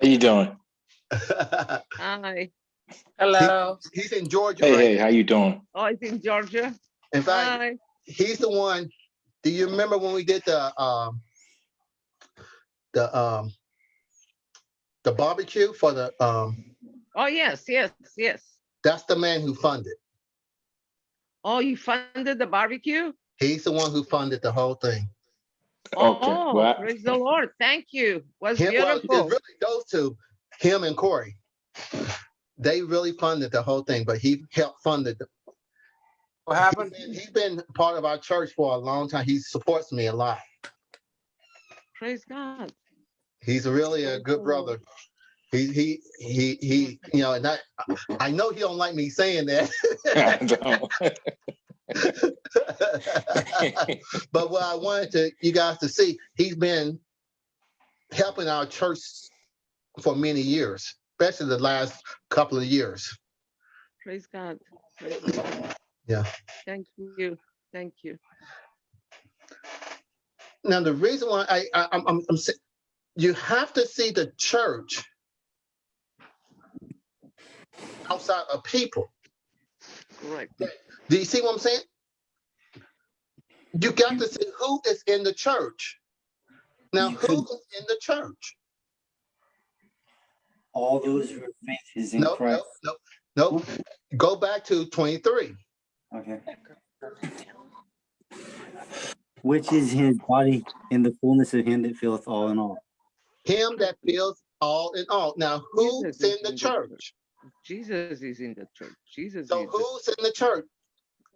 G: How you doing?
D: Hi.
F: Hello.
B: He's in Georgia.
G: Hey,
B: right
G: hey, how you doing?
D: Oh, he's in Georgia.
B: In fact,
D: Hi.
B: he's the one. Do you remember when we did the um the um the barbecue for the um
D: Oh, yes, yes, yes.
B: That's the man who funded.
D: Oh, you funded the barbecue?
B: He's the one who funded the whole thing.
G: Oh, okay,
D: Oh,
G: well-
D: praise the Lord. Thank you. Was
B: Him, well,
D: beautiful.
B: really those two, him and Corey. They really funded the whole thing, but he helped fund it.
A: What
B: He's
A: happened?
B: been- He's been part of our church for a long time. He supports me a lot.
D: Praise God.
B: He's really a good brother. He, he, he, he, you know, and I, I know he don't like me saying that. But what I wanted to, you guys to see, he's been helping our church for many years, especially the last couple of years.
D: Praise God. Praise God.
B: Yeah.
D: Thank you. Thank you.
B: Now, the reason why I, I I'm, I'm, I'm saying, you have to see the church outside of people.
D: Right.
B: Do you see what I'm saying? You got to see who is in the church. Now,
C: You
B: who
C: could-
B: is in the church?
C: All those who have faith is in
B: No, no,
C: Christ.
B: no, no. Go back to 23.
C: Okay. Which is his body in the fullness of him that filleth all in all.
B: Him that fills all in all. Now, who's in the
D: in the church.
B: Church?
D: Jesus is in the church. Jesus
B: So
D: is. the-
B: who's in the church?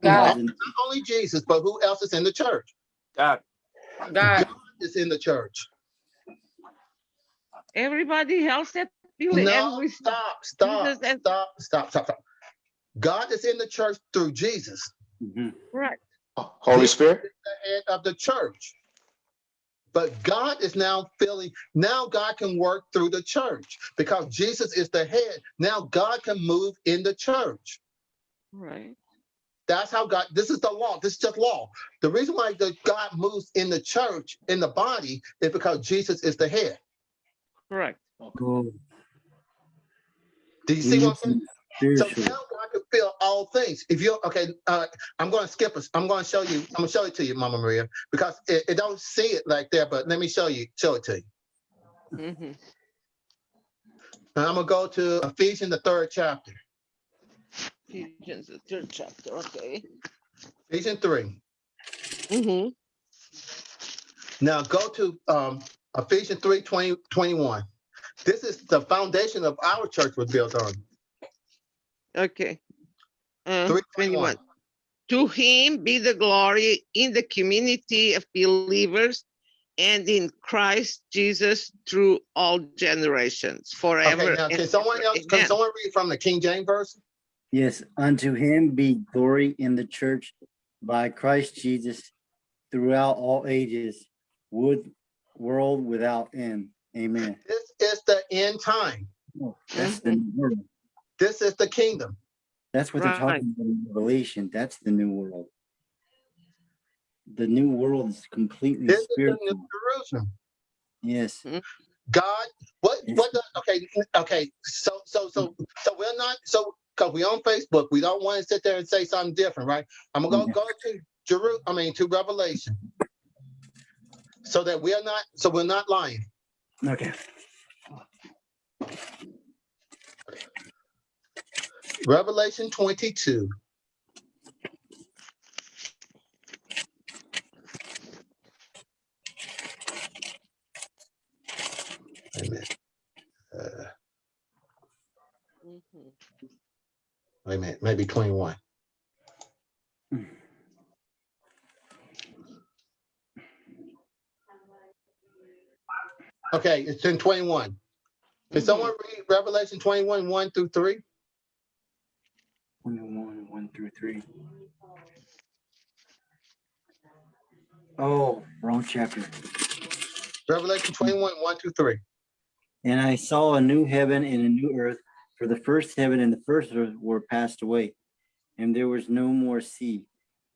F: God.
B: Not only Jesus, but who else is in the church?
A: God.
F: God.
B: Is in the church.
D: Everybody else that believe.
B: No,
D: every-
B: stop, stop,
D: Jesus and-
B: stop, stop, stop, stop. God is in the church through Jesus,
C: Mhm.
D: Correct.
G: Holy Spirit?
B: the head of the church. But God is now filling, now God can work through the church because Jesus is the head. Now God can move in the church.
D: Right.
B: That's how God, this is the law. This is just law. The reason why the God moves in the church, in the body, is because Jesus is the head.
D: Correct.
C: Go
B: Do you see what I'm saying? So
C: spiritually.
B: now God can feel all things. If you're okay, uh, I'm going to skip us. I'm going to show you. I'm going to show it to you, Mama Maria, because it, it don't see it like that. But let me show you. Show it to you.
D: hmm
B: And I'm gonna go to Ephesians the third chapter,
D: Ephesians, the third chapter. Okay.
B: Ephesians three.
D: hmm
B: Now go to um, Ephesians 3, 20, 21. This is the foundation of our church was built on.
D: Okay. Uh,
B: 321.
D: 21. To him be the glory in the community of believers and in Christ Jesus through all generations, forever.
B: Okay, now can someone else, can someone read from the King James version?
C: Yes, unto him be glory in the church by Christ Jesus throughout all ages, would world without end. Amen.
B: This is the end time.
C: Oh, That's the new world.
B: This is the kingdom.
C: That's what they're talking about in Revelation. That's the new world. The new world is completely
B: This is the
C: spiritual.
B: new Jerusalem.
C: Yes.
B: God, what,
C: Yes.
B: what, the, okay, okay, so, so, so, so we're not, so, cause we're on Facebook, we don't want to sit there and say something different, right? I'm gonna
C: Yeah.
B: go to Jeru, I mean, to Revelation. So that we are not, so we're not lying.
C: Okay.
B: Revelation twenty-two. Wait a minute. Uh,
D: Mhm.
B: wait a minute, maybe twenty-one. Okay, it's in twenty-one. Can someone read Revelation twenty-one, one through three?
C: 21, 1 through 3. Oh, wrong chapter.
B: Revelation twenty-one, one through three.
C: And I saw a new heaven and a new earth, for the first heaven and the first earth were passed away, and there was no more sea.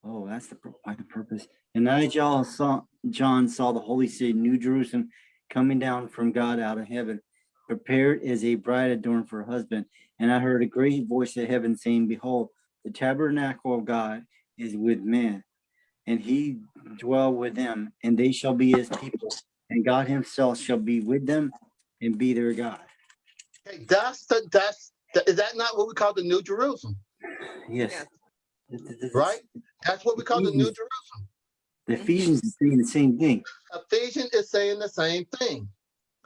C: Oh, that's the why the purpose. And I John saw John saw the holy city, New Jerusalem, coming down from God out of heaven, prepared as a bride adorned for her husband. And I heard a great voice of heaven saying, Behold, the tabernacle of God is with men, and he dwell with them, and they shall be his people, and God himself shall be with them and be their God.
B: Okay, that's the, that's Th- Is that not what we call the New Jerusalem?
C: Yes.
D: Yes.
B: Right? That's what we call the New Jerusalem.
C: The Ephesians is saying the same thing.
B: Ephesians is saying the same thing.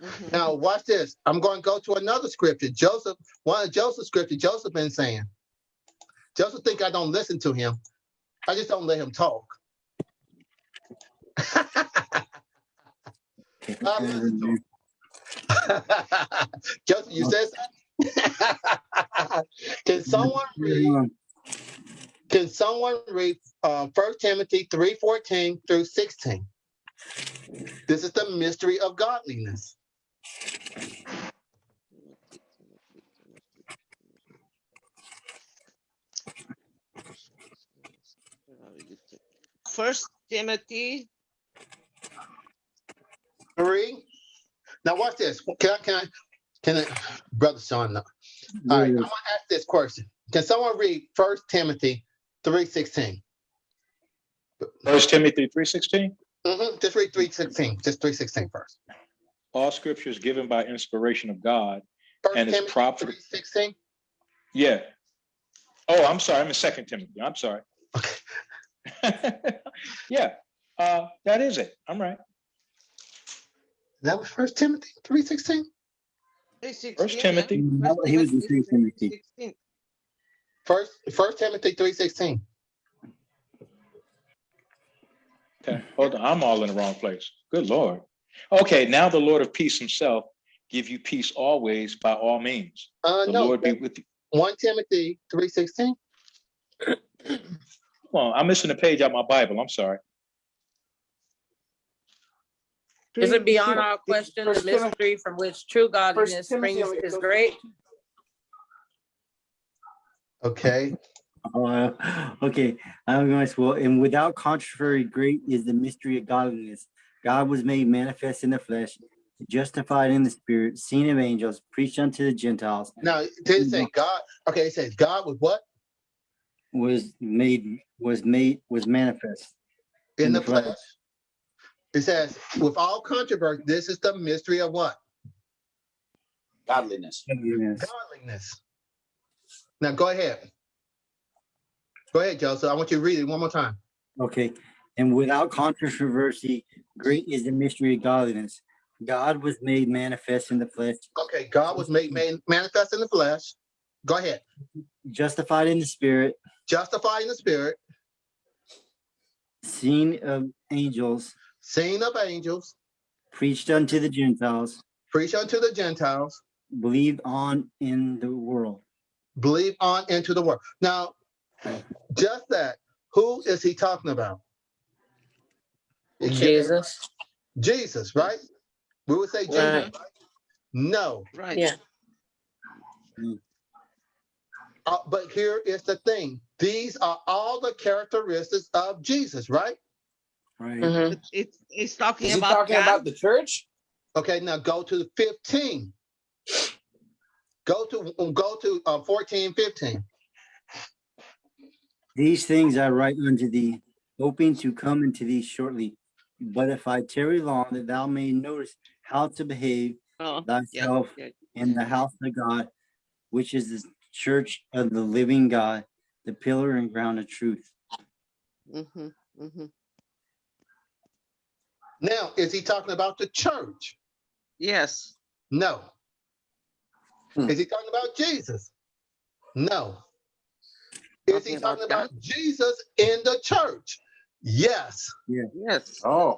D: Mhm.
B: Now, watch this. I'm going to go to another scripture. Joseph, one of Joseph's scripture, Joseph been saying. Joseph think I don't listen to him. I just don't let him talk.
C: Okay.
B: I listen to him. Joseph, you said something? Can someone read, can someone read uh, 1 Timothy 3:14 through 16? This is the mystery of godliness.
D: First Timothy,
B: Three. Now watch this. Can I, can I, can I, brother Sean? No. All right, I'm gonna ask this question. Can someone read First Timothy three sixteen?
G: First Timothy three sixteen.
B: Mm-hmm. Just read three sixteen. Just three sixteen first.
G: All scripture is given by inspiration of God.
B: First
G: And it's
B: Timothy
G: profit-
B: three sixteen.
G: Yeah. Oh, I'm sorry. I'm in Second Timothy. I'm sorry. yeah. Uh, that is it. I'm right.
B: That was First Timothy three sixteen.
D: three sixteen.
G: Timothy.
C: No, he was in Second Timothy.
B: First, First Timothy three sixteen.
G: Okay. Hold on. I'm all in the wrong place. Good Lord. Okay. Now the Lord of peace himself give you peace always by all means.
B: Uh,
G: The
B: no,
G: Lord be with you.
B: one Timothy three sixteen.
G: Well, I'm missing a page out my Bible. I'm sorry.
F: Is it beyond our question, the mystery from which true godliness
A: Timothy,
F: springs is great?
B: Okay.
C: Uh, okay, I'm going to, well, and without controversy, great is the mystery of godliness. God was made manifest in the flesh, justified in the spirit, seen of angels, preached unto the Gentiles,
B: Now, did it say God? Okay, it says God was what
C: was made, was made, was manifest.
B: in the flesh. It says, with all controversy, this is the mystery of what?
A: Godliness.
C: Yes.
B: Godliness. Now go ahead. Go ahead, Joseph. I want you to read it one more time.
C: Okay, and without controversy, great is the mystery of godliness. God was made manifest in the flesh,
B: Okay, God was made man, manifest in the flesh. Go ahead.
C: justified in the spirit,
B: Justified in the spirit,
C: seen of angels,
B: seen of angels,
C: preached unto the Gentiles,
B: preached unto the Gentiles,
C: believed on in the world.
B: believe on into the world. Now, just that, who is he talking about? It can't-
F: Jesus.
B: Jesus, right? We would say Jesus,
F: Right.
B: right? No,
D: Right.
F: Yeah.
B: Uh, but here is the thing. These are all the characteristics of Jesus, right?
C: Right.
F: Mhm.
D: It's- It's, it's talking
A: Is
D: about
A: talking
D: God.
A: about the church?
B: Okay, now go to 15. Go to go to uh, 14, 15.
C: These things I write unto thee, hoping to come into thee shortly. But if I tarry long, that thou may notice how to behave
D: Oh,
C: thyself
D: yeah.
C: in the house of God, which is the church of the living God, the pillar and ground of truth.
D: Mhm, mhm.
B: Now, is he talking about the church?
D: Yes.
B: No.
A: Hmm.
B: Is he talking about Jesus? No. Is he
D: Talking about
B: talking about Jesus in the church? Yes. Yeah.
D: Yes.
A: Oh.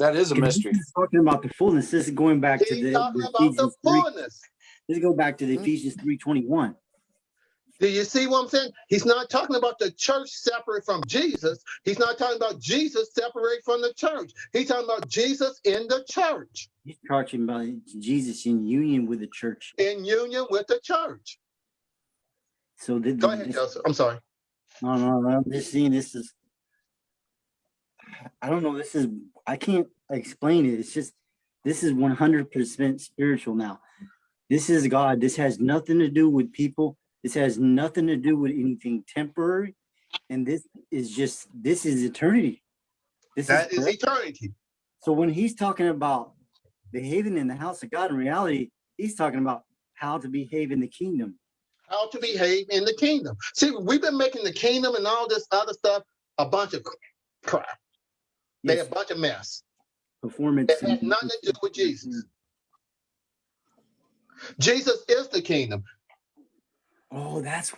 A: That is a mystery.
C: This is Talking about the fullness, this is going back to the
B: talking
C: the
B: about the
C: Ephesians three,
B: fullness.
C: this go back to the
D: Mhm.
C: Ephesians three twenty-one.
B: Do you see what I'm saying? He's not talking about the church separate from Jesus. He's not talking about Jesus separate from the church. He's talking about Jesus in the church,
C: He's talking about Jesus in union with the church.
B: in union with the church.
C: So the,
B: Go ahead,
C: this-
B: Joseph. I'm sorry.
C: No, no, no, I'm just seeing this is. I don't know. This is I can't explain it. It's just this is 100% spiritual now. This is God. This has nothing to do with people. This has nothing to do with anything temporary. And this is just this is eternity. This
B: That is
C: forever.
B: eternity.
C: So when he's talking about behaving in the house of God, in reality, he's talking about how to behave in the kingdom.
B: how to behave in the kingdom. See, we've been making the kingdom and all this other stuff a bunch of crap. They
C: Yes,
B: a bunch of mess.
C: performance.
B: It has nothing to do with Jesus. Jesus is the kingdom.
C: Oh, that's,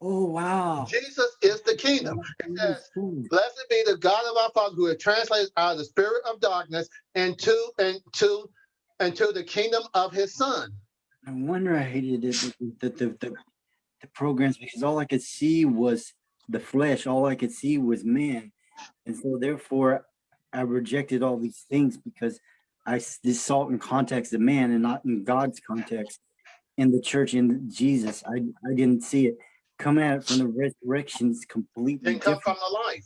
C: oh, wow.
B: Jesus is the kingdom. It says, Blessed be the God of our Father who has translated out of the spirit of darkness into and to and to the kingdom of his son.
C: I wonder I hated it, the, the, the, the programs, because all I could see was the flesh. All I could see was man. And so therefore I rejected all these things because I this salt it in context of man and not in God's context in the church in Jesus. I, I didn't see it. Coming at it from the resurrection is completely
B: Didn't come from the life.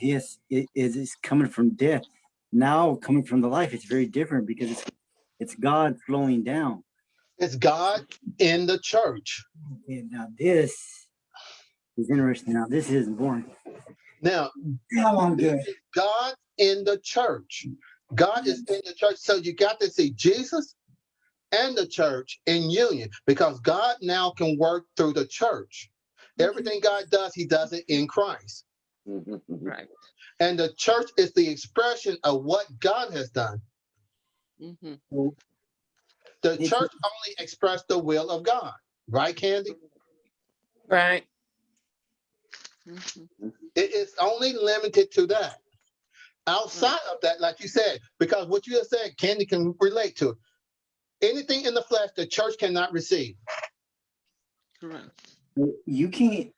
C: Yes, it is it's coming from death. Now coming from the life, it's very different because it's it's God flowing down.
B: It's God in the church.
C: And now this is interesting. Now this isn't boring.
B: Now,
C: Now I'm.
B: God in the church. God is in the church. So you got to see Jesus and the church in union because God now can work through the church. Everything God does, he does it in Christ.
D: Right.
B: And the church is the expression of what God has done.
D: Mhm.
B: The church only expressed the will of God, right, Candy?
F: Right.
D: Mhm.
B: It is only limited to that. Outside of that, like you said, because what you have said, Candy can relate to. Anything in the flesh, the church cannot receive.
D: Correct.
C: You can't.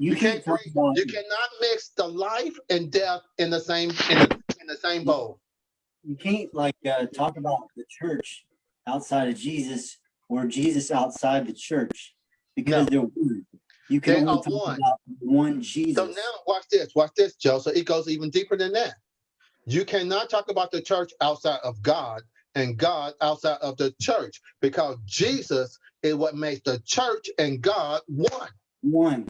C: You
B: You
C: can't
B: can't bring- You cannot mix the life and death in the same in the, in the same bowl.
C: You can't like uh, talk about the church outside of Jesus or Jesus outside the church because they're one. You can
B: They
C: only talk
B: one.
C: about one Jesus.
B: So now watch this, watch this, Joe. So it goes even deeper than that. You cannot talk about the church outside of God and God outside of the church because Jesus is what makes the church and God one.
C: one.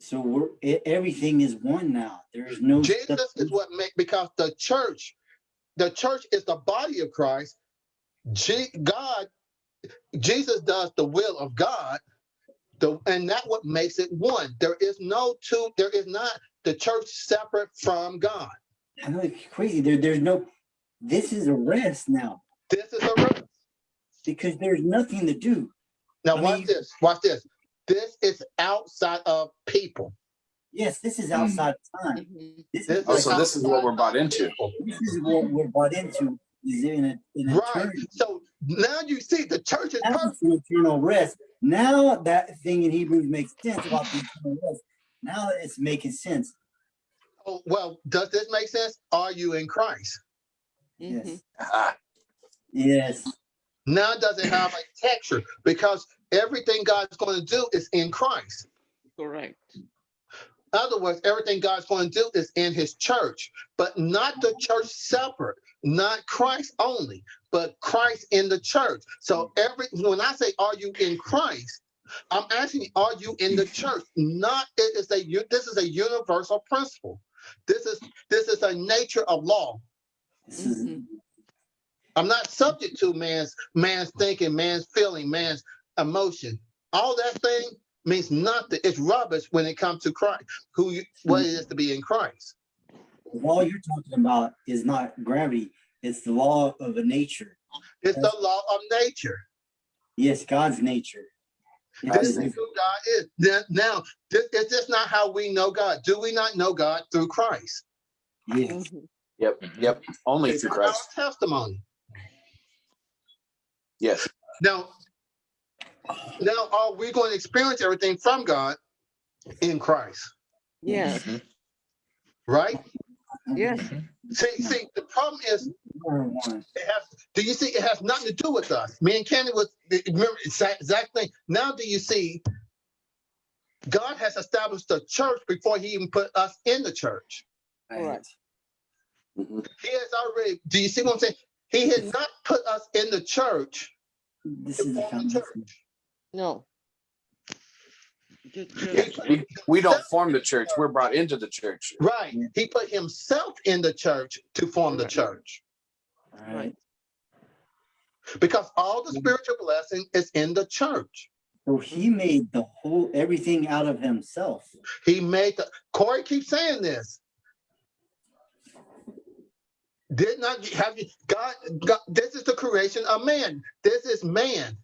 C: So we're e- everything is one now. There is no
B: Jesus is what make because the church, the church is the body of Christ. G, God, Jesus does the will of God, the and that what makes it one. There is no two. There is not the church separate from God.
C: I know it's crazy. There, there's no. This is a rest now
B: This is a rest.
C: because there's nothing to do.
B: Now
C: I
B: watch
C: mean-
B: this. Watch this. This is outside of people.
C: Yes, this is outside of time.
D: Mhm.
C: This
B: This
C: is
A: Oh,
C: like,
A: so this is what we're bought into.
C: this is what we're brought into is in a in a
B: Right. So now you see the church is
C: Now
B: perfect.
C: an eternal rest. Now that thing in Hebrews makes sense about the eternal rest. Now it's making sense.
B: Oh, well, does this make sense? Are you in Christ?
C: Yes.
D: Mhm.
A: Ah,
C: Yes.
B: Now does it have a texture? Because everything God's going to do is in Christ.
D: Correct.
B: In other words, everything God's going to do is in his church, but not the church separate, not Christ only, but Christ in the church. So mm. every when I say are you in Christ, I'm asking are you in the mm. church? Not it is a this is a universal principle. This is this is a nature of law.
C: Is
D: Mhm.
B: I'm not subject to man's man's thinking, man's feeling, man's emotion. All that thing means nothing. It's rubbish when it comes to Christ, who you, what it mm-hmm. is to be in Christ.
C: The law you're talking about is not gravity. It's the law of a nature.
B: It's the law of nature.
C: Yes, God's nature. It
B: This
C: is-
B: is who God is. Now, now this is this not how we know God? Do we not know God through Christ?
C: yes.
D: Mhm.
A: Yep, yep. Only
B: It's
A: through
B: not our
A: Christ.
B: testimony.
A: Yes.
B: Now, now are we going to experience everything from God in Christ?
D: Yes,
A: Mhm.
B: Right?
D: Yes.
B: See, see, the problem is it has do you see it has nothing to do with us. Me and candy was remember exact, exact thing. Now do you see god has established the church before he even put us in the church.
D: Correct.
B: he has already do you see what i'm saying? He had not put us in the church.
C: This is the
B: the church.
D: No. Ju- ju-
B: He-
A: We, we don't form the church. We're brought into the church.
B: right he put himself in the church to form the church
C: Right.
B: Because all the spiritual blessing is in the church.
C: So he made the whole, everything out of himself.
B: He made the, Corey keeps saying this. Did not have you, God, God, this is the creation of man. This is man.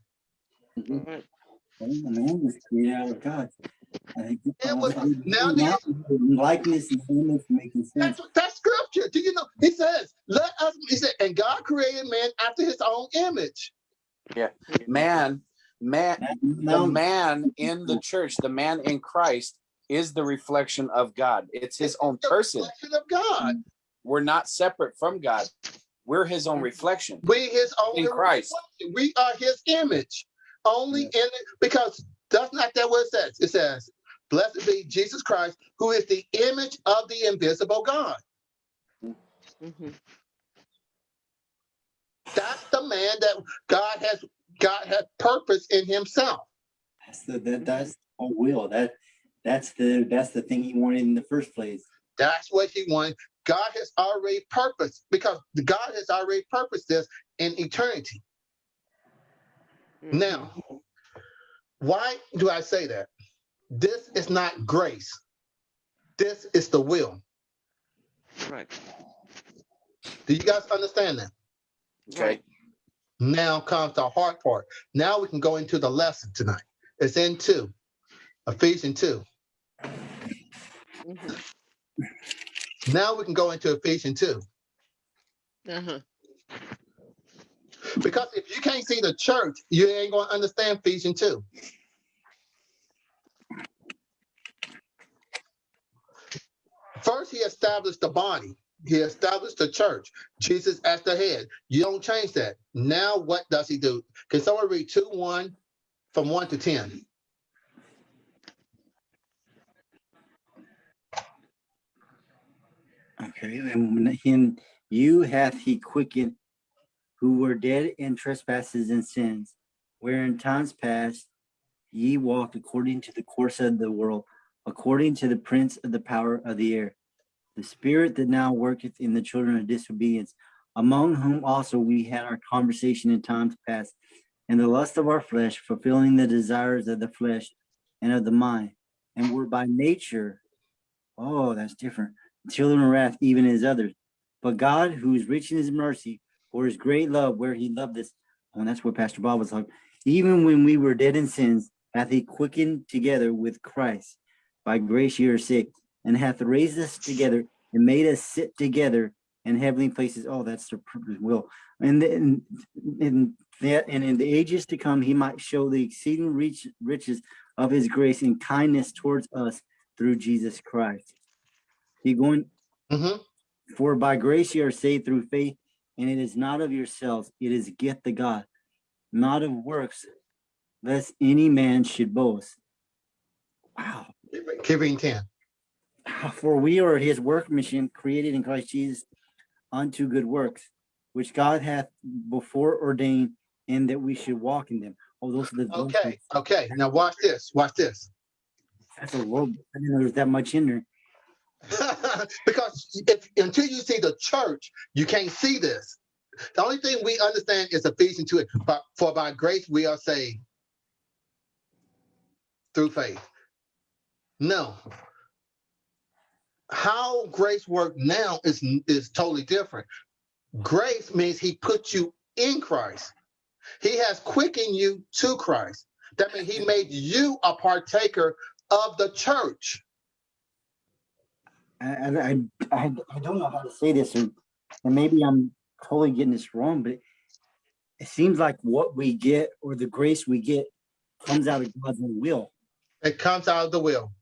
D: Right.
C: Oh, Man was created out of God.
B: It was- now do
C: Likeness and image making sense.
B: That's, that's scripture. Do you know? He says, let us, he said, and God created man after his own image.
A: Yeah, man, man, the man in the church, the man in Christ is the reflection of God. It's his own
B: The
A: person.
B: reflection of God.
A: We're not separate from God. We're his own reflection.
B: We his own
A: In Christ.
B: reflection. We are his image. Only in it, because that's not that what it says. It says, blessed be Jesus Christ, who is the image of the invisible God.
D: Mhm.
B: That's the man that God has God has purpose in himself.
C: That's the, that, that's a will. That, that's the, that's the thing he wanted in the first place.
B: That's what he wanted. God has already purposed because God has already purposed this in eternity. Now, why do I say that? This is not grace. This is the will.
D: Right.
B: Do you guys understand that?
A: Okay.
B: Now comes the hard part. Now we can go into the lesson tonight. It's in two, Ephesians 2.
D: Mhm.
B: Now we can go into Ephesians 2.
D: Uh-huh.
B: Because if you can't see the church, you ain't going to understand Ephesians 2. First, he established the body. He established the church. Jesus as the head. You don't change that. Now, what does he do? Can someone read 2 1 from 1 to 10?
C: Okay, and you hath he quickened who were dead in trespasses and sins, where in times past ye walked according to the course of the world, according to the prince of the power of the air, the spirit that now worketh in the children of disobedience, among whom also we had our conversation in times past, in the lust of our flesh, fulfilling the desires of the flesh and of the mind, and were by nature, oh, that's different children of wrath, even as others. But God, who is rich in his mercy, for his great love, where he loved us, and that's what Pastor Bob was talking, even when we were dead in sins, hath he quickened together with Christ. By grace you are saved, and hath raised us together and made us sit together in heavenly places. Oh, that's the purpose will. And then in that and in the ages to come, he might show the exceeding reach riches of his grace and kindness towards us through Jesus Christ. He going,
B: hmm
C: for by grace you are saved through faith, and it is not of yourselves, it is gift of God, not of works, lest any man should boast. Wow.
B: Keep reading 10.
C: For we are his workmanship created in Christ Jesus unto good works, which God hath before ordained, and that we should walk in them. Oh, those are the.
B: Okay, okay. Now watch this. Watch this.
C: That's a little, I didn't know there's that much in there.
B: because if until you see the church, you can't see this. The only thing we understand is Ephesians 2. But for by grace we are saved through faith. No. How grace work now is is totally different. Grace means he put you in Christ. He has quickened you to Christ. That means he made you a partaker of the church.
C: I, I, I, I don't know how to say this, and, and maybe I'm totally getting this wrong, but it seems like what we get or the grace we get comes out of God's own will.
B: It comes out of the will.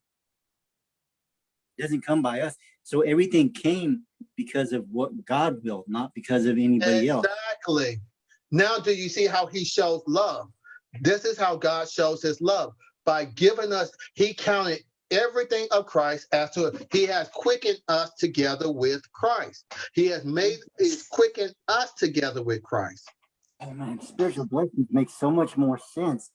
C: It doesn't come by us. So everything came because of what God willed, not because of anybody else.
B: Exactly. Now, do you see how he shows love? This is how God shows his love by giving us, he counted everything of Christ as to he has quickened us together with Christ. He has made he's quickened us together with Christ.
C: Oh man, spiritual blessings make so much more sense.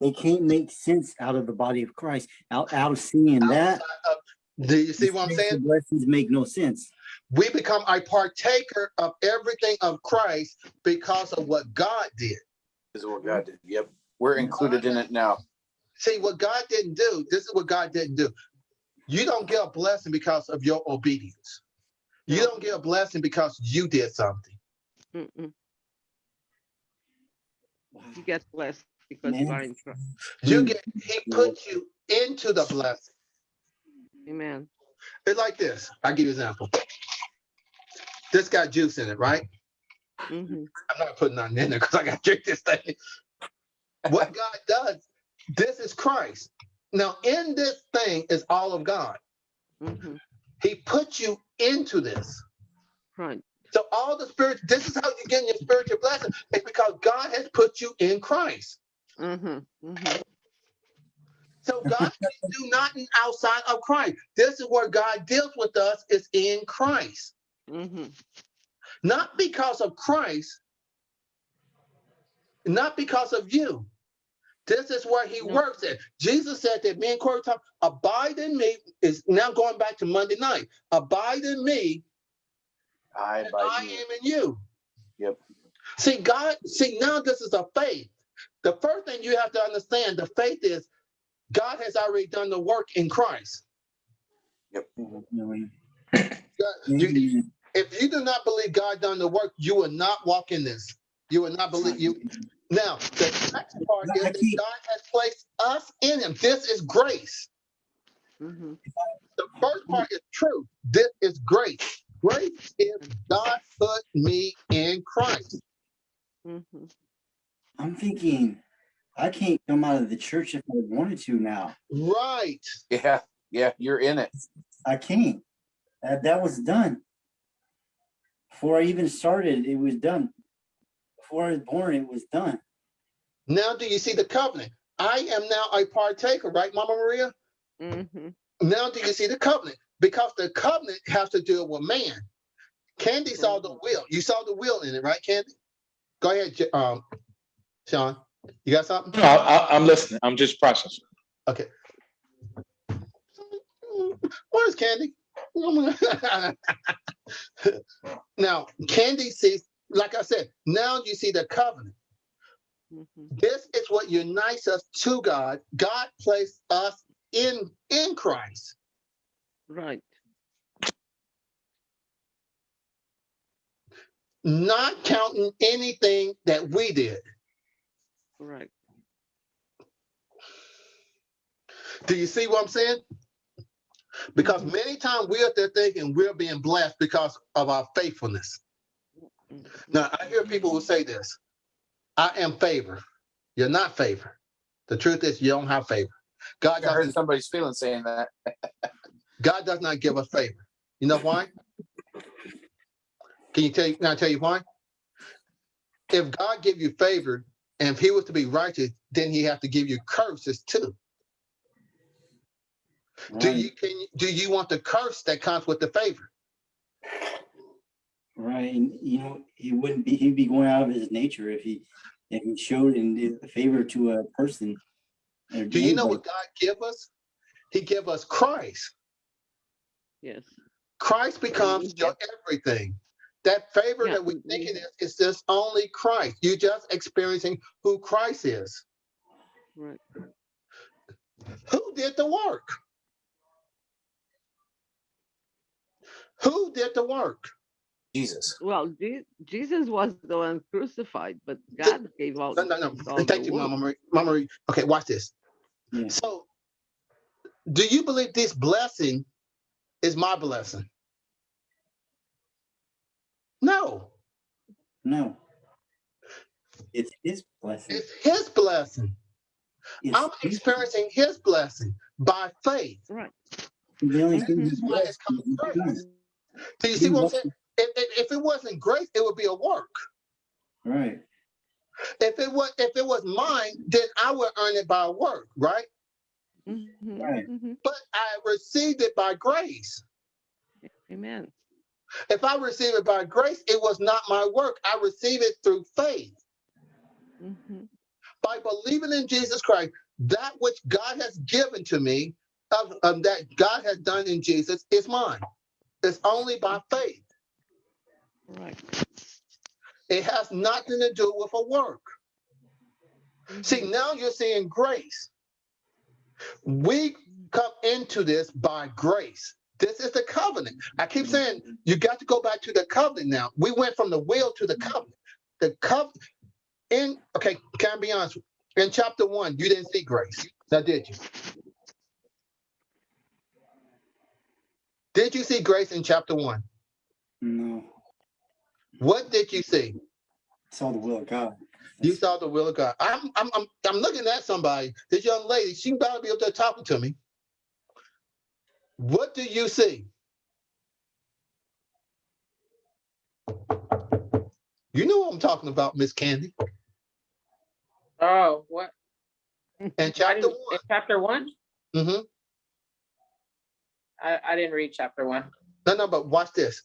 C: They can't make sense out of the body of Christ, out, out of seeing that.
B: Of- Do you see what I'm saying?
C: blessings make no sense.
B: We become a partaker of everything of Christ because of what God did.
A: This is what God did. Yep. We're included in it now.
B: See, what God didn't do, this is what God didn't do. You don't get a blessing because of your obedience. You don't get a blessing because you did something.
D: Mm-mm. You get blessed because you are in Christ.
B: You
C: Mm.
B: get, he put you into the blessing.
D: Amen.
B: It's like this. I'll give you an example. This got juice in it, right?
D: hmm
B: I'm not putting nothing in there because I got to drink this thing. What God does, this is Christ. Now, in this thing is all of God.
D: hmm
B: He put you into this.
D: Right.
B: So all the spirit, this is how you get your spiritual blessing. It's because God has put you in Christ.
D: hmm hmm
B: So God can do nothing outside of Christ. This is where God deals with us is in Christ.
D: Mm-hmm.
B: Not because of Christ, not because of you. This is where he
D: No.
B: works at. Jesus said that me and Corey talk, abide in me is now going back to Monday night. Abide in me,
A: I
B: and
A: abide
B: I
A: in you.
B: am in you.
A: Yep.
B: See, God, see, now this is a faith. The first thing you have to understand, the faith is God has already done the work in Christ. You- if you do not believe God done the work, you will not walk in this. You will not believe you. Now, the next part is that God has placed us in him. This is grace.
D: hmm
B: The first part is true. This is grace. Grace is God put me in Christ.
D: hmm
C: I'm thinking I can't come out of the church if I wanted to now.
B: Right.
A: Yeah. Yeah. You're in it.
C: I can't. That, that was done. Before I even started, it was done. Before I was born, it was done.
B: Now do you see the covenant? I am now a partaker, right, Mama Maria?
D: hmm
B: Now do you see the covenant? Because the covenant has to deal with man. Candy saw the will. You saw the will in it, right, Candy? Go ahead, um, Sean. You got something?
G: No, I, I, I'm listening. I'm just processing.
B: Okay. Where's Candy? now, Candy sees, like I said, now you see the covenant.
D: hmm
B: This is what unites us to God. God placed us in in Christ.
D: Right.
B: not counting anything that we did.
D: Right.
B: Do you see what I'm saying? Because many times we're there thinking we're being blessed because of our faithfulness. Now, I hear people who say this I am favor. You're not favor. The truth is, you don't have favor. God
A: I heard
B: doesn't,
A: somebody's feeling saying that.
B: God does not give us favor. You know why? Can you tell you, can I tell you why? If God give you favor, and if he was to be righteous, then he have to give you curses too. Do you can do you want the curse that comes with the favor?
C: Right. And you know, he wouldn't be he'd be going out of his nature if he if he showed and did a favor to a person. or
B: Do you know what God give us? He give us Christ.
D: Yes.
B: Christ becomes your everything. That favor
D: Yeah,
B: that we
D: we-
B: think it is, is just only Christ. You're just experiencing who Christ is.
D: Right.
B: Who did the work? Who did the work?
A: Jesus.
D: Well, Je- Jesus was the one crucified, but God gave all.
B: No, no, no.
D: all
B: thank you. Mama Marie. Mama Marie. Okay, watch this.
C: Yeah.
B: So, do you believe this blessing is my blessing? No,
C: No. It's his blessing.
B: it's his blessing.
C: It's
B: I'm experiencing his blessing by faith.
D: Right.
C: the only thing
D: Mhm.
B: Why it's
C: blessed
B: first. Do you see what I'm saying? If, if, if it wasn't grace, it would be a work.
C: Right.
B: If it was if it was mine, then I would earn it by work, right?
D: Mhm,
C: Right.
D: mhm.
B: But I received it by grace.
D: Amen.
B: If I receive it by grace, it was not my work. I receive it through faith.
D: Mhm.
B: By believing in Jesus Christ, that which God has given to me, of, of that God has done in Jesus is mine. It's only by faith.
D: Right.
B: It has nothing to do with a work. Mm-hmm. See, now you're seeing grace. We come into this by grace. This is the covenant. I keep mm-hmm. saying you got to go back to the covenant now. We went from the will to the covenant. The covenant in okay, can I be honest? In chapter one, you didn't see grace. Now did you? Did you see grace in chapter one?
C: No,
B: What did you see?
C: I saw the will of God.
B: You saw the will of God. I'm I'm I'm, I'm looking at somebody. This young lady, she about to be up there talking to me. What do you see? You know what I'm talking about, Miss Candy.
F: Oh, what? And
B: chapter
F: didn't, in
B: one.
F: chapter one?
B: Mm-hmm.
F: I, I didn't read chapter one.
B: No, no, but watch this.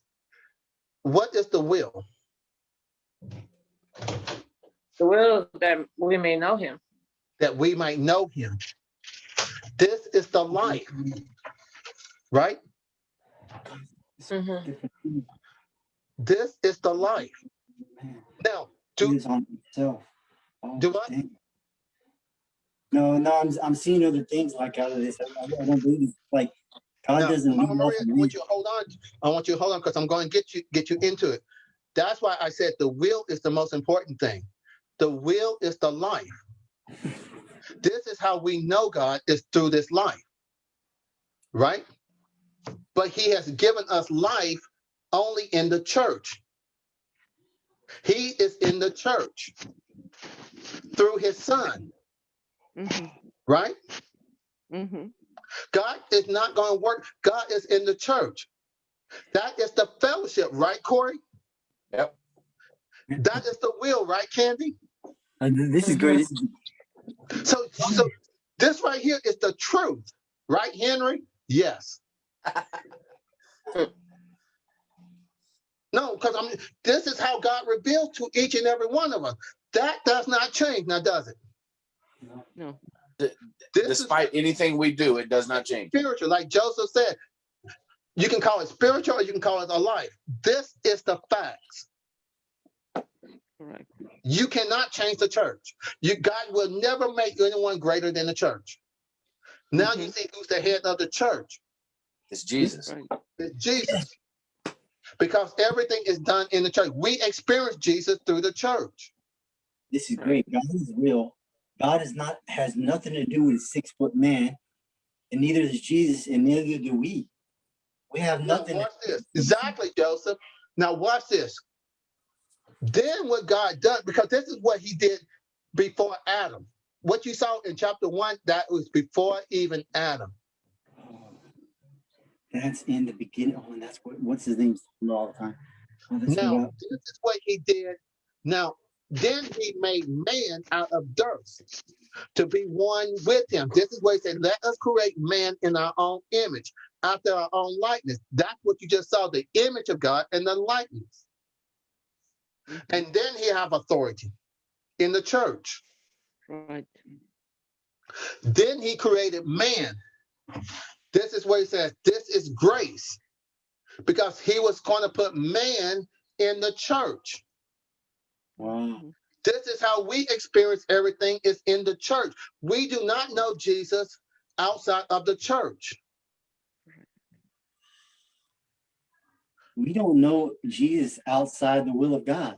B: What is the will?
F: The will that we may know him.
B: That we might know him. This is the life, right?
F: Mhm.
B: This is the life.
C: Man,
B: Now,
C: he
B: do
C: is on himself. Oh,
B: Do I?
C: dang. No, no, I'm, I'm seeing other things like out of this. I, I don't believe it's like God
B: Now,
C: doesn't
B: Mama
C: leave
B: Maria, I want you to hold on. I want you to hold on because I'm going to get you get you into it. That's why I said the will is the most important thing. The will is the life. This is how we know God is through this life, right? But He has given us life only in the church. He is in the church through His Son,
D: hmm
B: right?
D: hmm
B: God is not going to work. God is in the church. That is the fellowship, right, Corey?
A: Yep.
B: That is the will, right, Candy?
C: Th- This is great.
B: So, so this right here is the truth, right, Henry? Yes. no, because I'm. This is how God revealed to each and every one of us. That does not change, now does it?
D: No.
B: This
A: Despite anything we do, it does not change.
B: spiritual, like Joseph said. You can call it spiritual, or you can call it a life. This is the facts.
D: Correct.
B: You cannot change the church. You God will never make anyone greater than the church. Now you mm-hmm. see who's the head of the church.
A: It's Jesus.
D: Right.
B: It's Jesus. Because everything is done in the church. We experience Jesus through the church.
C: This is great. God is real. God is not has nothing to do with six foot man, and neither does Jesus, and neither do we. We have nothing.
B: Now watch this. Exactly, Joseph. Now watch this. Then what God does, because this is what he did before Adam. What you saw in chapter one, that was before even Adam.
C: That's in the beginning. Oh, and that's what what's his name all the time. Oh,
B: Now, this is what he did. Now, then he made man out of dirt to be one with him. This is what he said, let us create man in our own image, after our own likeness. That's what you just saw, the image of God and the likeness. And then he have authority in the church.
D: Right.
B: Then he created man. This is what he says, this is grace. Because he was going to put man in the church.
C: Wow. Mm-hmm.
B: This is how we experience everything is in the church. We do not know Jesus outside of the church.
C: We don't know Jesus outside the will of God.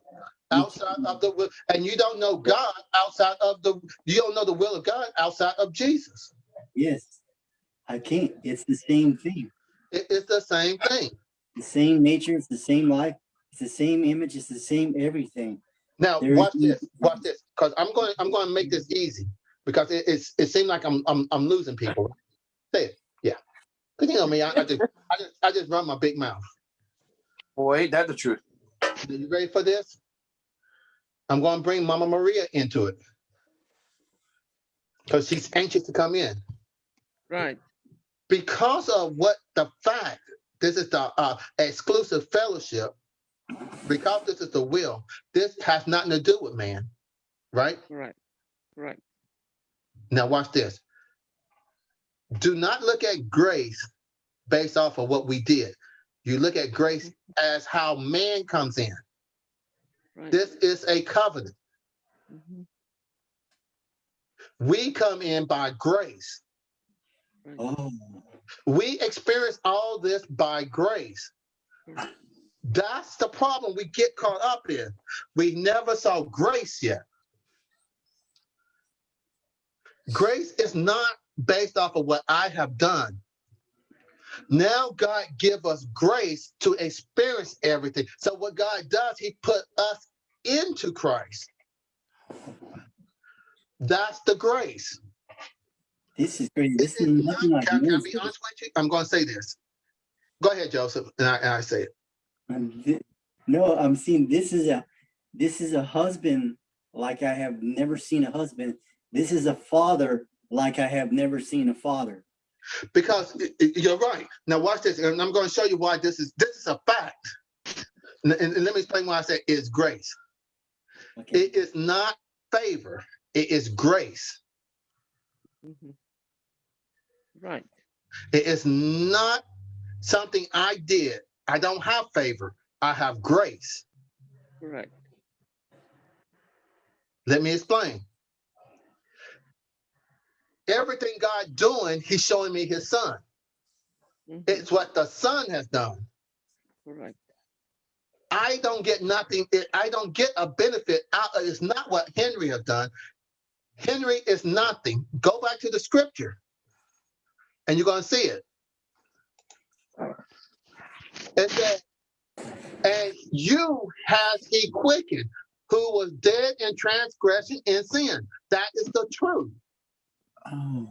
B: Outside of the will, and you don't know God outside of the you don't know the will of God outside of Jesus.
C: Yes, I can't. It's the same thing.
B: It- it's the same thing.
C: The same nature. It's the same life. It's the same image. It's the same everything.
B: Now
C: There
B: watch
C: is-
B: this, watch this, because I'm going I'm going to make this easy because it, it's it seems like I'm I'm I'm losing people. Say it, yeah. Cause you know me, I, I just I just I just run my big mouth.
A: Boy, ain't that the truth?
B: Are you ready for this? I'm going to bring Mama Maria into it because she's anxious to come in.
D: Right.
B: Because of what the fact, this is the uh, exclusive fellowship, because this is the will, this has nothing to do with man, right?
D: Right. Right.
B: Now, watch this. do not look at grace based off of what we did. You look at grace as how man comes in.
D: Right.
B: This is a covenant.
D: Mhm.
B: We come in by grace.
C: Oh,
B: We experience all this by grace. That's the problem we get caught up in. We never saw grace yet. Grace is not based off of what I have done. Now God give us grace to experience everything. So what God does, he put us into Christ. That's the grace.
C: this is crazy.
B: This
C: This
B: is
C: is
B: not,
C: like
B: can, can I be honest with you? I'm going to say this. Go ahead, Joseph, and I, and I say it.
C: Thi- No, I'm seeing this is a this is a husband like I have never seen a husband. This is a father like I have never seen a father.
B: Because y- y- you're right. Now watch this, and I'm going to show you why this is this is a fact. And, and- and let me explain why I say it's grace.
C: Okay.
B: It is not favor. It is grace.
D: Mhm. Right.
B: It is not something I did. I don't have favor. I have grace.
D: Right.
B: Let me explain. Everything God doing, He's showing me His Son.
D: Mhm.
B: It's what the Son has done.
D: Right.
B: I don't get nothing. I don't get a benefit out of it's not what Henry has done. Henry is nothing. Go back to the scripture and you're going to see it. It said, and you has he quickened who was dead in transgression and sin. That is the truth.
C: Oh.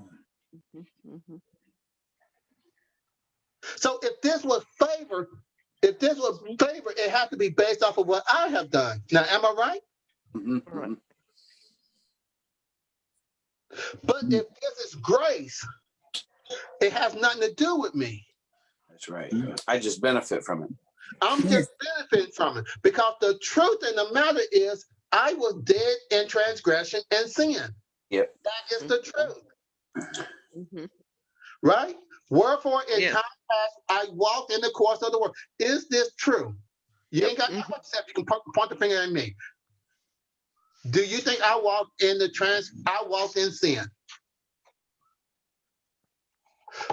B: So if this was favor, if this was favor, it has to be based off of what I have done. Now, am I right?
A: Mhm,
D: Right.
A: mhm.
B: But if this is grace, it has nothing to do with me.
A: That's right. I just benefit from it.
B: I'm just benefiting from it because the truth in the matter is I was dead in transgression and sin.
A: Yep.
B: That is the truth,
D: Mhm.
B: right? Wherefore in
D: Yeah.
B: time past I walked in the course of the world. Is this true? You ain't got
D: Mhm.
B: nothing except you can point, point the finger at me. Do you think I walked in the trans I walked in sin?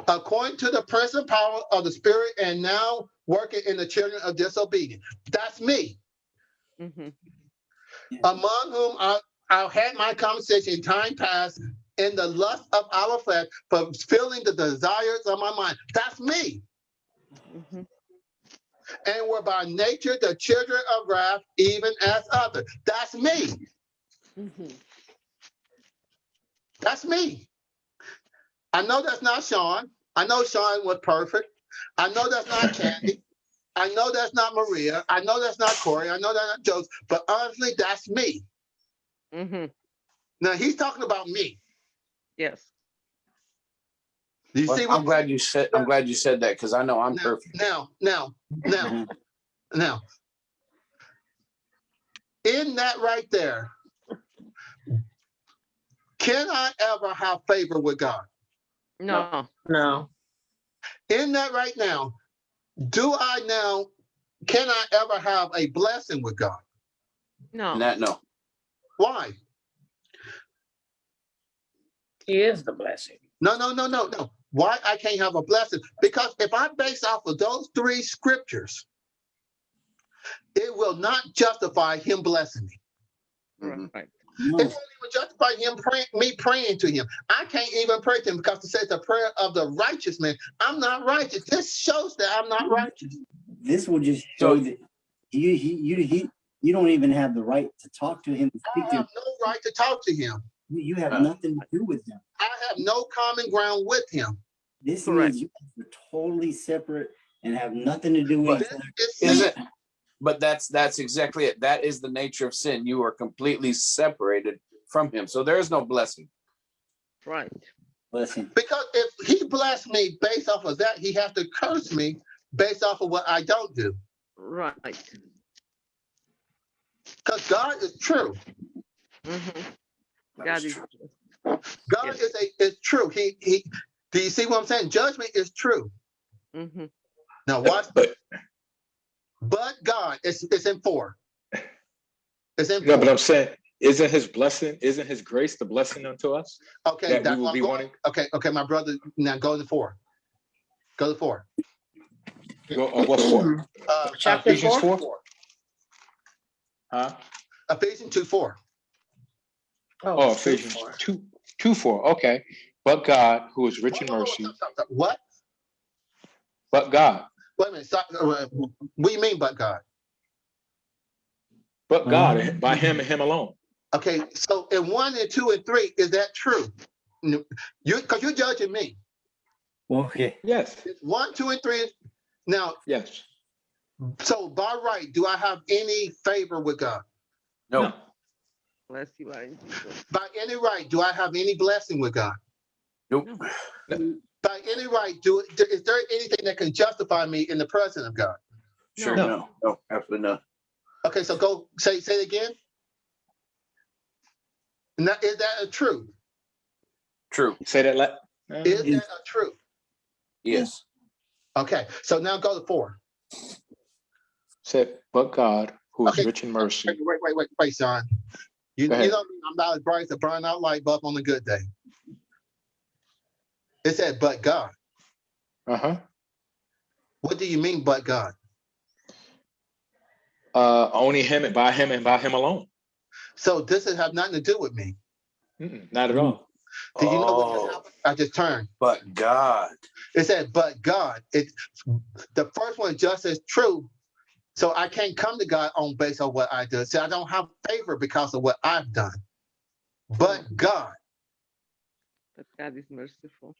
B: According to the present power of the spirit and now working in the children of disobedience. That's me.
D: Mhm.
B: among whom I, I had my conversation in time past in the lust of our flesh, fulfilling the desires of my mind. That's me.
D: Mhm.
B: And were by nature the children of wrath, even as others. That's me.
D: Mhm.
B: That's me. I know that's not Sean. I know Sean was perfect. I know that's not Candy. I know that's not Maria. I know that's not Corey. I know that's not Joseph. But honestly, that's me.
D: Mm-hmm.
B: Now he's talking about me.
D: Yes.
B: You
A: Well,
B: see what
A: I'm glad you said. I'm glad you said that because I know I'm
B: now,
A: perfect.
B: Now, now, now, now. In that right there, can I ever have favor with God?
D: No.
F: No.
B: In that right now, do I now, can I ever have a blessing with God?
D: No.
A: And that no.
B: Why?
F: He is the blessing.
B: No, no, no, no, no. Why I can't have a blessing? Because if I base off of those three scriptures, it will not justify him blessing me.
A: Mhm.
D: Right.
C: No.
B: It won't even justify him praying, me praying to him. I can't even pray to him because it says the prayer of the righteous man. I'm not righteous. This shows that I'm not righteous.
C: This will just
A: So-
C: show that you he you he you don't even have the right to talk to him, to
B: I
C: speak to him.
B: have no right to talk to him.
C: You, you have
A: Uh,
C: nothing to do with him.
B: I have no common ground with him.
C: This
D: Correct.
C: means you're totally separate and have nothing to do with
B: This is
A: Is it? But that's that's exactly it. That is the nature of sin. You are completely separated from Him. So there is no blessing.
D: Right.
C: Blessing.
B: Because if he blessed me based off of that, he has to curse me based off of what I don't do.
D: Right.
B: Because God is true.
D: Mhm. God
A: is
D: is.
A: true.
B: God
D: Yes.
B: is a is true. He he Do you see what I'm saying? Judgment is true.
D: hmm
B: Now watch,
G: But,
B: but God, it's it's in four. It's in
G: no, but. I'm saying, isn't his blessing, isn't his grace the blessing unto us?
B: Okay,
G: that we will be
B: going-
G: wanting?
B: Okay, okay, my brother. Now go to four. Go to four.
G: Go, uh, what four?
B: Uh,
F: Chapter
G: Ephesians
F: four?
G: four? Huh?
B: Ephesians two four.
G: Oh,
F: two,
G: Ephesians
F: four.
G: two, two, four, okay. But God, who is rich in
B: Whoa, whoa, whoa,
G: mercy.
B: What?
G: but God,
B: Wait a minute. Stop. uh, What do you mean, but God?
G: but God, by him and him alone.
B: Okay, so in one and two and three, is that true? You because you're judging me.
C: Okay.
G: Yes,
B: one, two, and three. Now,
G: yes.
B: so by right, do I have any favor with God?
A: No,
D: Bless you, Jesus.
B: By any right, do I have any blessing with God?
A: nope.
B: By any right, do is there anything that can justify me in the presence of God?
A: Sure,
G: No.
A: no, no, absolutely not.
B: Okay, so go say say it again. Now, is that a truth?
A: True.
G: Say that like.
B: Is that a truth?
A: Yes.
B: Okay, so now go to four.
G: Said, but God, who is
B: Okay.
G: rich in mercy.
B: Wait, wait, wait, wait, wait, Sean. You, you
G: ahead.
B: know I'm not as bright as a burn out light bulb on a good day. It said, but God.
G: Uh-huh.
B: What do you mean, but God?
G: Uh, only him and by him and by him alone.
B: So this has have nothing to do with me.
G: Mm-mm, not at all.
B: Do you know what just
A: Oh,
B: happened? I just turned.
A: but God.
B: It said, but God. It the first one just as true. So I can't come to God on base of what I do. See, I don't have favor because of what I've done. But God,
D: But God is merciful.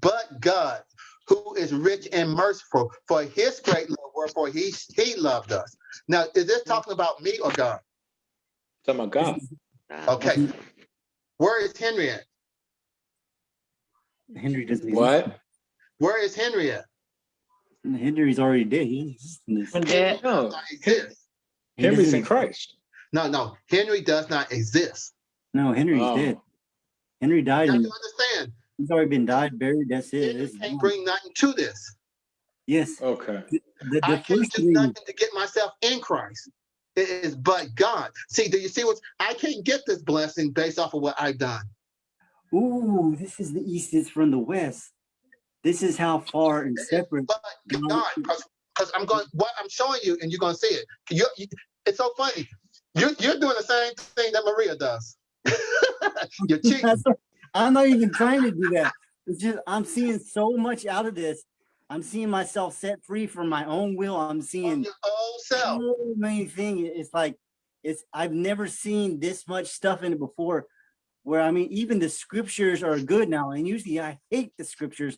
B: But God, who is rich and merciful for his great love, wherefore he he loved us. Now, is this talking about me or God?
G: Talking about God.
D: God.
B: Okay. Where is Henry at?
C: Henry doesn't exist.
G: What?
B: Where is Henry at?
C: Henry's already dead. He doesn't in this.
G: No,
B: Not exist.
G: Henry's in Christ.
B: No, no. Henry does not exist.
C: No, Henry's
G: Oh.
C: dead. Henry died
B: have
C: and
B: to understand.
C: He's already been died, buried. That's it.
B: Henry
C: It's
B: can't bring nothing to this.
C: yes.
G: Okay.
C: The, the
B: I can't do
C: three,
B: nothing to get myself in Christ. It is but God. See, do you see what I can't get this blessing based off of what I've done?
C: ooh, this is the east is from the west. This is how far and separate.
B: But God, because I'm going, what I'm showing you, and you're going to see it. You, you, it's so funny. You're, you're doing the same thing that Maria does. you're cheating
C: That's- I'm not even trying to do that. It's just I'm seeing so much out of this. I'm seeing myself set free from my own will. I'm seeing
B: your own self.
C: so many things. It's like it's I've never seen this much stuff in it before. Where I mean, even the scriptures are good now, and usually I hate the scriptures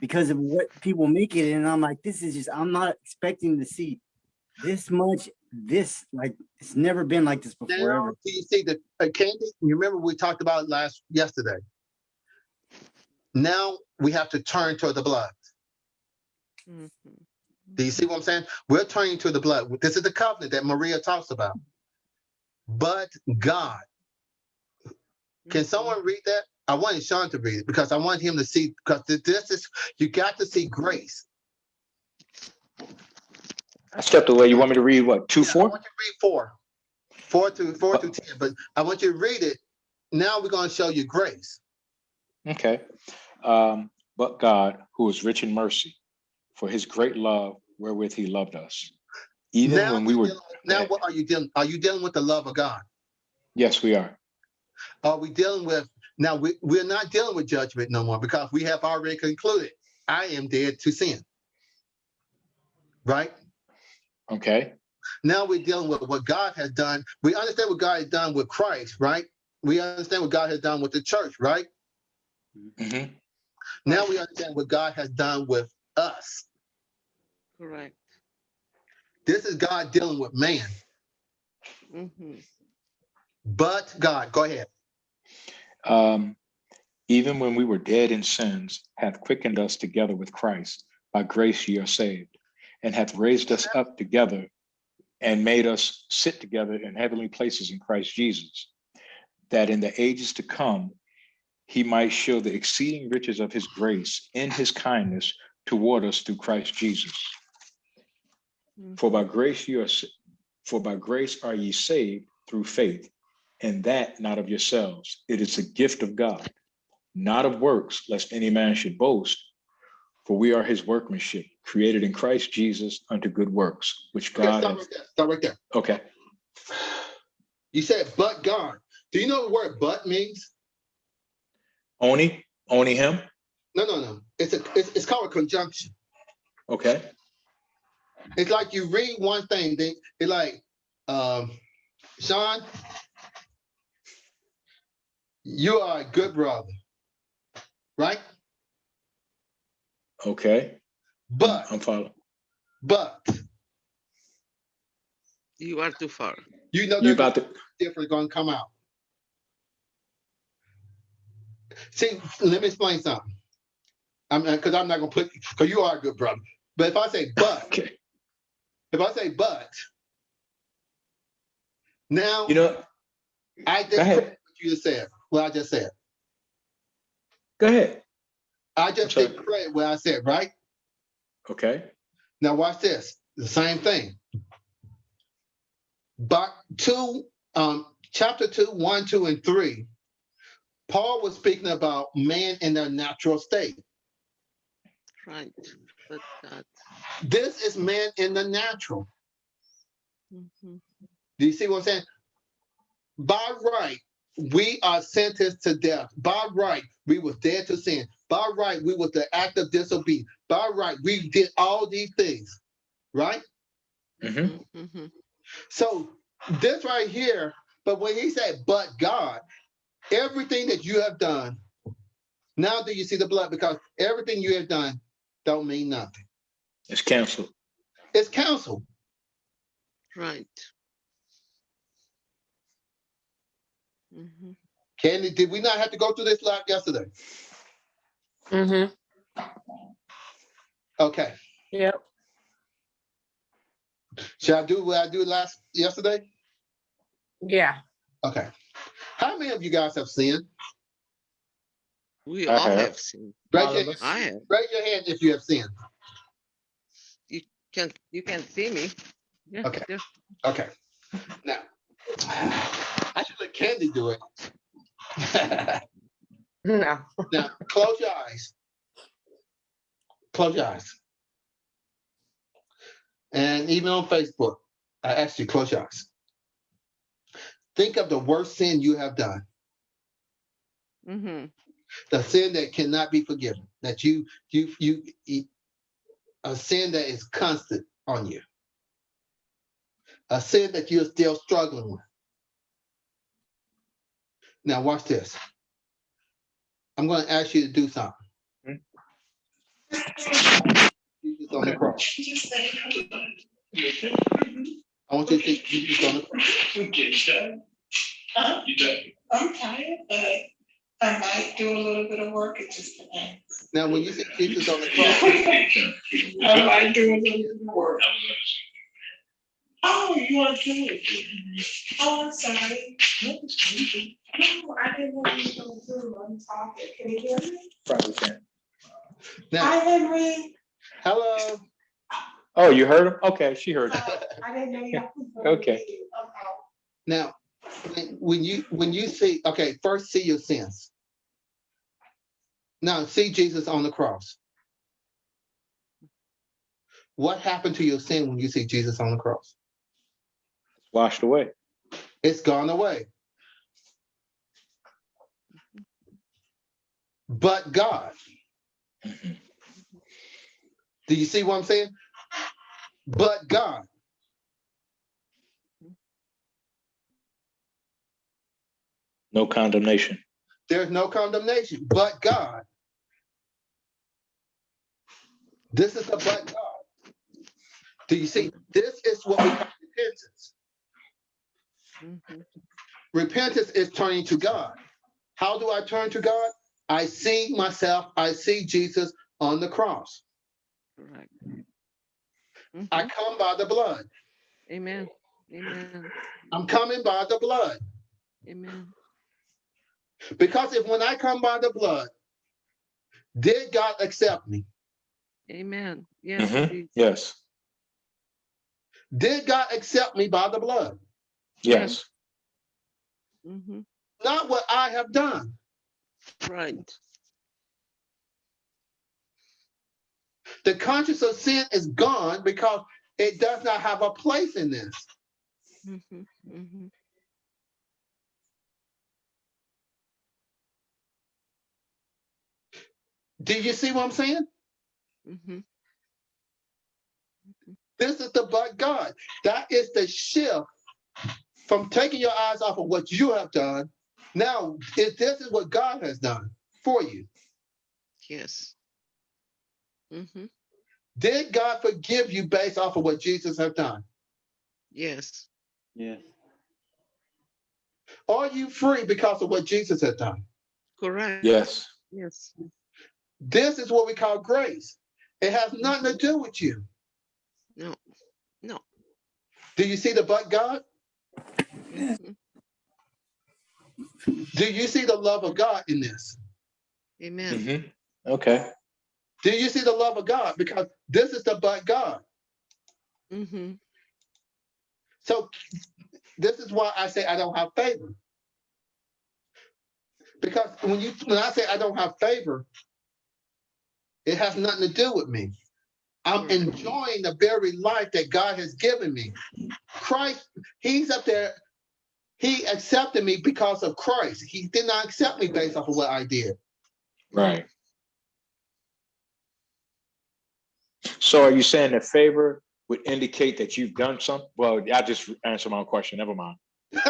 C: because of what people make it, and I'm like, this is just I'm not expecting to see this much. This like it's never been like this before
B: Now,
C: ever.
B: do you see the uh, candy? You remember we talked about last yesterday. Now we have to turn toward the blood.
D: Mhm.
B: Do you see what I'm saying? We're turning to the blood. This is the covenant that Maria talks about. But God, can someone read that? I wanted Sean to read it because I want him to see because this is you got to see grace.
G: I stepped away. You want me to read what? Two,
B: Yeah, I
G: four?
B: want you to read four, four to four to ten. But I want you to read it. Now we're going to show you grace.
G: Okay. Um, but God, who is rich in mercy, for his great love wherewith he loved us. Even
B: now
G: when we were,
B: dealing now what are you dealing? Are you dealing with the love of God?
G: yes, we are.
B: Are we dealing with now? We we're not dealing with judgment no more because we have already concluded. I am dead to sin. Right
G: Okay.
B: now, we're dealing with what God has done. We understand what God has done with Christ. Right. We understand what God has done with the church. Right
G: hmm
B: now, we understand what God has done with us.
D: Correct.
B: This is God dealing with man.
D: Mhm.
B: But God, go ahead.
G: Um, even when we were dead in sins, hath quickened us together with Christ. By grace ye are saved, and hath raised us up together and made us sit together in heavenly places in Christ Jesus, that in the ages to come he might show the exceeding riches of his grace in his kindness toward us through Christ Jesus. Mm-hmm. For by grace you are, for by grace are ye saved through faith, and that not of yourselves. It is a gift of God, not of works, lest any man should boast. For we are his workmanship, created in Christ Jesus unto good works, which
B: Okay,
G: God
B: stop
G: hath.
B: right there. Stop right there.
G: Okay,
B: You said, but God. Do you know what the word but means?
G: Only, only him.
B: No, no, no. It's a it's, it's called a conjunction.
G: Okay,
B: It's like you read one thing, then it's like, um, Sean, you are a good brother, right?
G: okay,
B: But
G: I'm following.
B: but
D: You are too far.
B: you know
G: You
B: there's
G: about to,
B: different going to come out. See, let me explain something. I'm because I'm not going to put because you are a good brother. But if I say but,
G: okay,
B: if I say but, now
G: you know,
B: I just what you just said. What I just said.
G: go ahead.
B: I just take credit what I said, right?
G: Okay,
B: Now watch this. The same thing. But two, um, chapter two, one, two, and three, Paul was speaking about man in their natural state.
D: Right. But God.
B: This is man in the natural.
D: Mhm.
B: Do you see what I'm saying? By right, we are sentenced to death. By right, we was dead to sin. By right, we was the act of disobedience. By right, we did all these things, right?
G: hmm
D: Mhm.
B: So this right here, but when he said, but God, everything that you have done, now do you see the blood? Because everything you have done don't mean nothing.
G: it's canceled.
B: It's counsel.
D: Right. Mm -hmm.
B: Candy, did we not have to go through this lot yesterday?
F: Mm-hmm.
B: Okay.
F: Yep.
B: Should I do what I do last yesterday?
F: Yeah.
B: Okay. How many of you guys have sinned?
D: We
G: I
D: all
G: have.
D: have seen.
B: Raise your,
G: of.
D: I have.
B: raise your hand if you have sinned.
D: You can you can see me? Yeah.
B: Okay.
D: there.
B: Okay. Now, I should let Candy do it.
F: No.
B: now, close your eyes. Close your eyes. And even on Facebook, I asked you close your eyes. Think of the worst sin you have done,
D: Mhm.
B: the sin that cannot be forgiven, that you you you, you a sin that is constant on you, a sin that you're still struggling with. Now, watch this. I'm going to ask you to do something. Jesus on the cross. I want you to see Jesus on the cross.
H: Huh? I'm tired, but I might do a little bit of work. It just depends.
B: Now, when you see Jesus on the cross,
H: I might do a little bit of work. Oh, you want to do it? Oh, I'm sorry. No, I didn't want you were going through. I'm talking. Can you hear me?
G: Probably can.
B: now,
H: Hi, Henry.
B: hello.
G: Oh, you heard him? Okay, she heard him.
H: Uh, I didn't know you.
G: Okay.
B: Now, when- when you when you see, okay, first see your sins. Now see Jesus on the cross. What happened to your sin when you see Jesus on the cross?
G: It's washed away.
B: It's gone away. But God. Do you see what I'm saying? But God.
G: No condemnation.
B: There's no condemnation, but God. This is the but God. Do you see? This is what we call repentance.
D: Mhm.
B: Repentance is turning to God. How do I turn to God? I see myself, I see Jesus on the cross.
D: Correct.
B: I
D: Mhm.
B: come by the blood.
D: Amen. Amen.
B: I'm coming by the blood.
D: Amen.
B: Because if when I come by the blood, did God accept me?
D: Amen. Yes.
G: Mhm. Yes.
B: Did God accept me by the blood?
G: Yes.
D: Mhm.
B: Not what I have done.
D: Right.
B: The conscience of sin is gone because it does not have a place in this.
D: Mhm. Mhm.
B: Do you see what I'm saying?
D: Mhm.
B: This is the but God. That is the shift from taking your eyes off of what you have done. Now, if this is what God has done for you,
D: Yes. Mhm.
B: did God forgive you based off of what Jesus has done?
D: Yes.
C: Yes.
B: Are you free because of what Jesus had done?
D: Correct.
G: Yes.
D: Yes.
B: This is what we call grace. It has nothing to do with you.
D: No. No.
B: Do you see the but God?
D: Mhm.
B: Do you see the love of God in this?
D: Amen.
G: hmm Okay.
B: Do you see the love of God? Because this is the but God.
D: Mhm.
B: So this is why I say I don't have favor. Because when you when I say I don't have favor, it has nothing to do with me. I'm enjoying the very life that God has given me. Christ, He's up there. He accepted me because of Christ. He did not accept me based off of what I did.
G: Right. So are you saying that favor would indicate that you've done something? Well, I just answered my own question. Never mind.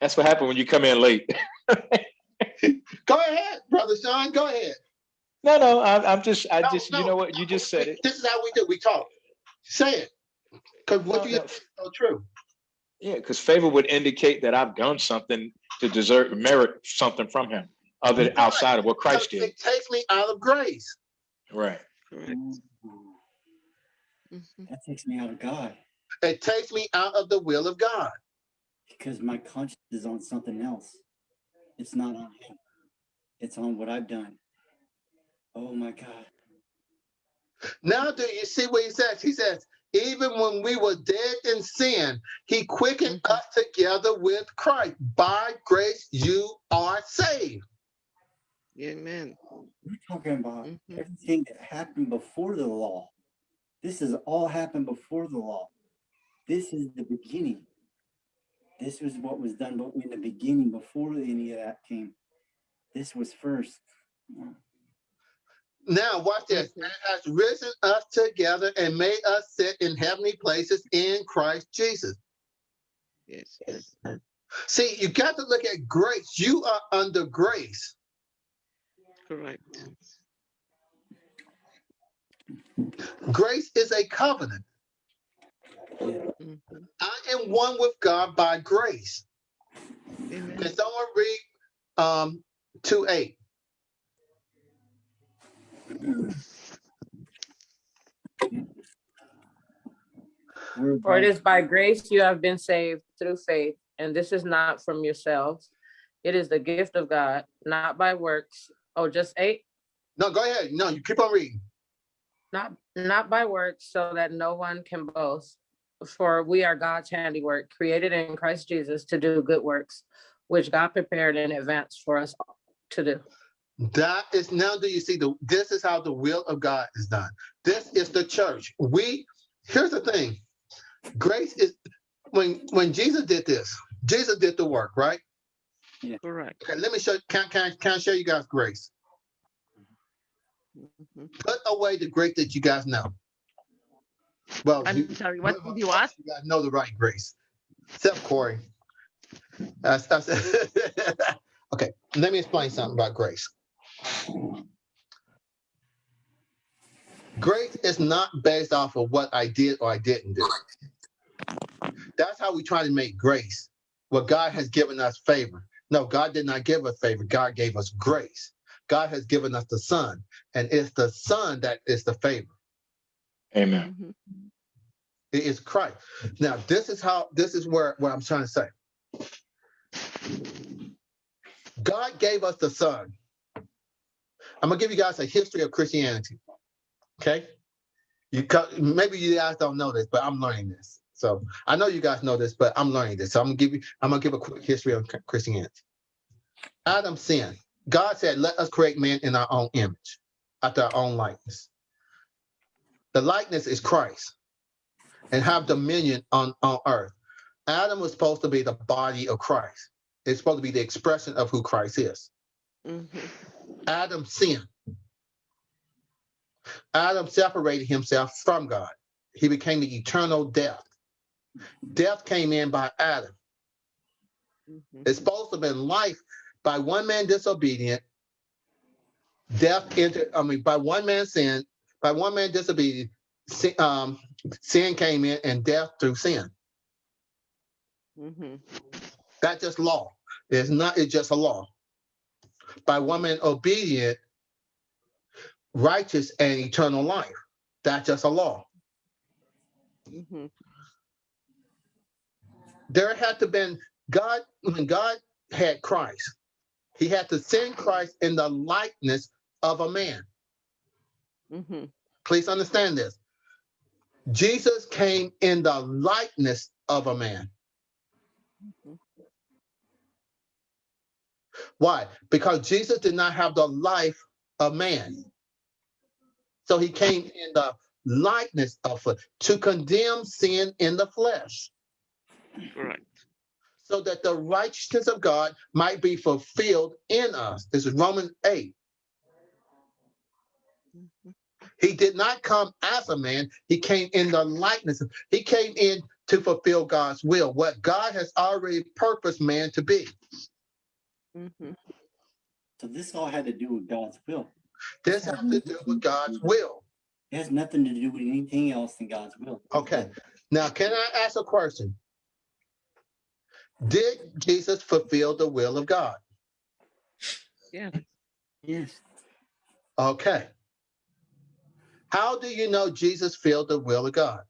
G: That's what happened when you come in late.
B: go ahead, brother Sean. Go ahead.
G: No, no, I'm, I'm just, I
B: No,
G: just, you know what? You just said it.
B: This is how we do. We talk. Say it, because what
G: No,
B: you
G: no.
B: said so true.
G: Yeah, because favor would indicate that I've done something to deserve merit something from him, other
B: Right.
G: outside of what Christ did.
B: It takes me out of grace.
G: Right.
D: Correct.
C: Ooh,
D: Mhm.
C: That takes me out of God
B: It takes me out of the will of God.
C: because my conscience is on something else. It's not on Him. It's on what I've done. Oh my God.
B: Now, do you see what he says? He says, even when we were dead in sin, he quickened
D: Mhm.
B: us together with Christ. By grace, you are saved.
D: Amen.
C: We're talking about
D: Mhm.
C: everything that happened before the law. This has all happened before the law. This is the beginning. This was what was done but in the beginning before any of that came. This was first.
B: Now, watch this.
D: Mhm.
B: And has risen us together and made us sit in heavenly places in Christ Jesus.
D: Yes. Yes.
B: See, you got to look at grace. You are under grace.
D: Correct.
B: Grace is a covenant.
D: Mhm.
B: I am one with God by grace.
D: Amen.
B: Can someone read um, 2 8?
F: For it is by grace you have been saved through faith, and this is not from yourselves. It is the gift of God, not by works. Oh, just eight?
B: No, go ahead. No, you keep on reading.
F: Not not by works, so that no one can boast. For we are God's handiwork, created in Christ Jesus to do good works, which God prepared in advance for us to do.
B: That is now do you see the this is how the will of God is done. This is the church. We here's the thing. Grace is when when Jesus did this, Jesus did the work, right?
D: Correct.
B: Okay, let me show can can can I show you guys grace.
D: Mhm.
B: Put away the grace that you guys know. Well,
D: I'm
B: you,
D: sorry. What did you ask?
B: you guys know the right grace. Except Corey. That's, that's okay, let me explain something about grace. Grace is not based off of what I did or I didn't do. That's how we try to make grace. What God has given us favor. No, God did not give us favor. God gave us grace. God has given us the Son, and it's the Son that is the favor.
G: Amen.
D: Mhm.
B: It is Christ. Now, this is how this is where what I'm trying to say. God gave us the Son. I'm gonna give you guys a history of Christianity. Okay, you maybe you guys don't know this, but I'm learning this. So I know you guys know this, but I'm learning this. So I'm gonna give you. I'm gonna give a quick history of Christianity. Adam sinned. God said, "Let us create man in our own image, after our own likeness." The likeness is Christ, and have dominion on on earth. Adam was supposed to be the body of Christ. It's supposed to be the expression of who Christ is.
D: Mhm.
B: Adam sinned. Adam separated himself from God. He became the eternal death. Death came in by Adam.
D: Mhm.
B: It's supposed to have been life by one man disobedient. Death entered, I mean, by one man sin, by one man disobedient, sin, um, sin came in and death through sin.
D: Mhm.
B: That's just law. It's not, it's just a law. By one man obedient, righteous and eternal life. That's just a law.
D: Mhm.
B: There had to been God, when God had Christ, he had to send Christ in the likeness of a man.
D: Mhm.
B: Please understand this. Jesus came in the likeness of a man. Why? Because Jesus did not have the life of man. So he came in the likeness of to condemn sin in the flesh,
D: Correct.
B: so that the righteousness of God might be fulfilled in us. This is Romans 8. He did not come as a man, he came in the likeness. of- He came in to fulfill God's will, what God has already purposed man to be.
D: Mhm.
C: So this all had to do with God's will.
B: This has to do with God's will.
C: It has nothing to do with anything else than God's will.
B: Okay. Now, can I ask a question? Did Jesus fulfill the will of God?
D: Yeah.
C: Yes.
B: Okay. How do you know Jesus filled the will of God?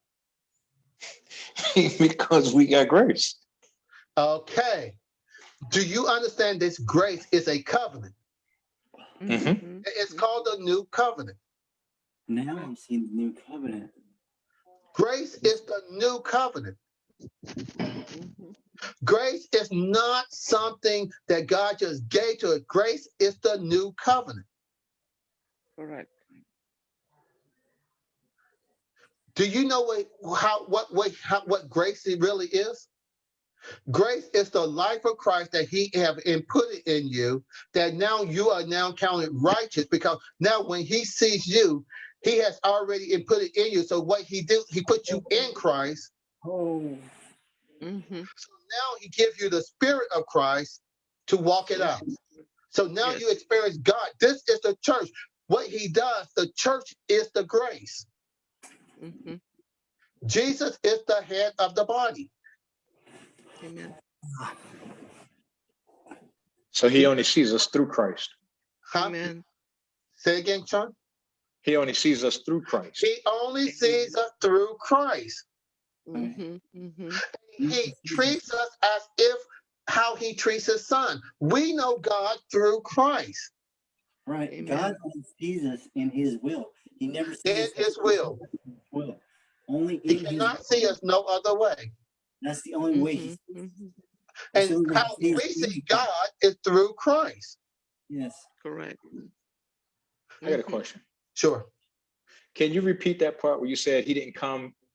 G: because we got grace.
B: Okay. Do you understand this grace is a covenant?
G: Mhm.
D: Mhm.
B: It's called a new covenant.
C: Now I'm seeing the new covenant.
B: Grace is the new covenant. Grace is not something that God just gave to us. Grace is the new covenant.
D: Correct.
B: Do you know what how what what how, what grace really is? Grace is the life of Christ that He have inputted in you. That now you are now counted righteous because now when He sees you, He has already inputted in you. So what He do, He put you in Christ.
C: Oh.
D: Mhm.
B: So now He gives you the Spirit of Christ to walk it out. So now
D: Yes.
B: you experience God. This is the church. What He does, the church is the grace.
D: Mhm.
B: Jesus is the head of the body.
D: Amen.
G: So he only sees us through Christ.
B: Huh?
D: Amen.
B: Say again, Sean.
G: He only sees us through Christ.
B: He only sees us through Christ.
D: Mhm. Mhm.
B: He treats us as if how he treats his son. We know God through Christ
C: Right.
D: Amen.
C: God only sees us in his will. He never sees
B: in
C: us
B: his will.
C: will. Only
B: He
C: in his
B: cannot see us no other way.
C: That's the only way he
D: Mhm. Mhm.
C: that's the
B: And
C: only
B: how
C: he
B: we
C: sees us.
B: see God is through Christ.
C: Yes.
D: Correct.
G: I got a question.
B: Sure.
G: Can you repeat that part where you said he didn't come a-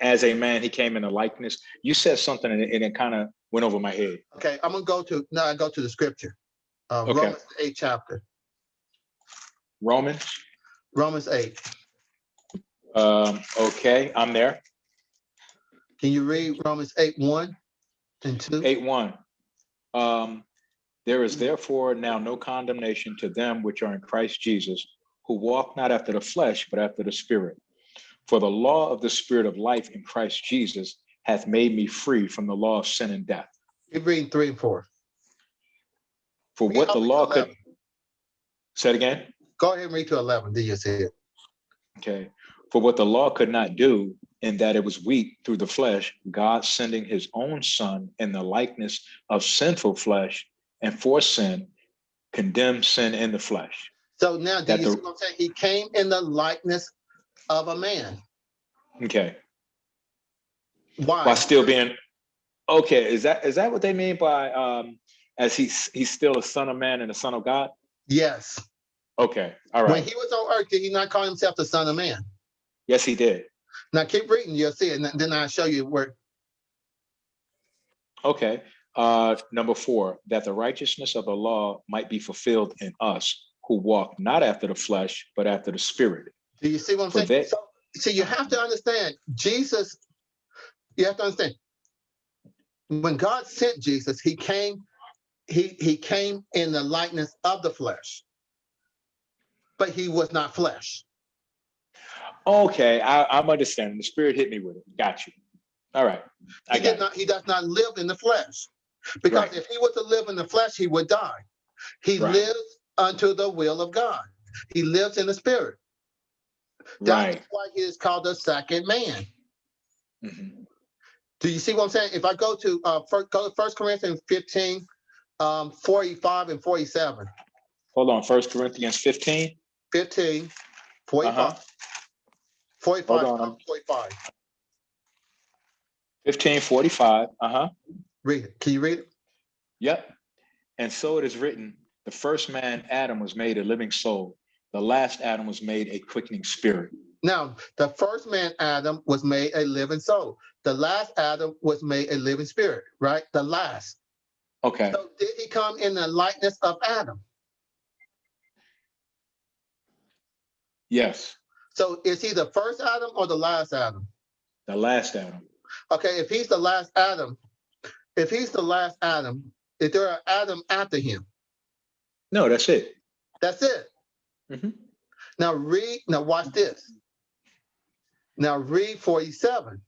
G: as a man, he came in a likeness? You said something and it, it kind of went over my head.
B: Okay, I'm gonna go to now I go to the scripture. Uh,
G: Okay.
B: Romans 8 chapter.
G: Romans,
B: Romans 8.
G: um, okay, I'm there.
B: Can you read Romans 8 1 and 2?
G: Eight one. Um, there is therefore now no condemnation to them which are in Christ Jesus, who walk not after the flesh, but after the spirit. For the law of the spirit of life in Christ Jesus hath made me free from the law of sin and death.
B: Keep reading 3 and 4.
G: For
B: Read
G: what the
B: the way to
G: law could,
B: 11.
G: say it again?
B: Go ahead and read to 11. Then you see it.
G: Okay. For what the law could not do, in that it was weak through the flesh, God sending his own son in the likeness of sinful flesh and for sin, condemned sin in the flesh.
B: So now, do
G: That
B: you
G: the-
B: see what I'm saying? He came in the likeness of a man.
G: Okay.
B: Why?
G: While still being okay, is that is that what they mean by um as he's he's still a son of man and a son of God?
B: Yes.
G: Okay, All right.
B: When he was on earth, did he not call himself the son of man?
G: Yes, he did.
B: Now keep reading, you'll see it, and then I'll show you where.
G: Okay. Uh, number four, that the righteousness of the law might be fulfilled in us who walk not after the flesh, but after the spirit.
B: Do you see what I'm saying?
G: that-
B: So, so you have to understand, Jesus, you have to understand, when God sent Jesus, he came, he, he came in the likeness of the flesh, but he was not flesh.
G: Okay, I, I'm understanding. The spirit hit me with it. Got you. All right. I
B: He did
G: it.
B: not, he does not live in the flesh. Because
G: Right.
B: if he were to live in the flesh, he would die. He
G: Right.
B: lives unto the will of God. He lives in the spirit. That's
G: Right.
B: why he is called the second man.
G: Mhm.
B: Do you see what I'm saying? If I go to uh first, go to First Corinthians 15, um, 45 and 47.
G: Hold on. First Corinthians 15.
B: 15, 45.
G: Uh-huh.
B: 45,
G: Hold on.
B: 45.
G: 1545. Uh-huh.
B: Read it. Can you read it?
G: Yep. And so it is written, the first man, Adam, was made a living soul. The last Adam was made a quickening spirit.
B: Now, the first man, Adam, was made a living soul. The last Adam was made a living spirit, right? The last.
G: Okay.
B: So did he come in the likeness of Adam?
G: Yes.
B: So is he the first Adam or the last Adam?
G: The last Adam.
B: Okay, if he's the last Adam, if he's the last Adam, is there an Adam after him?
G: No, that's it.
B: That's it.
G: Mhm.
B: Now read, now watch this. Now read 47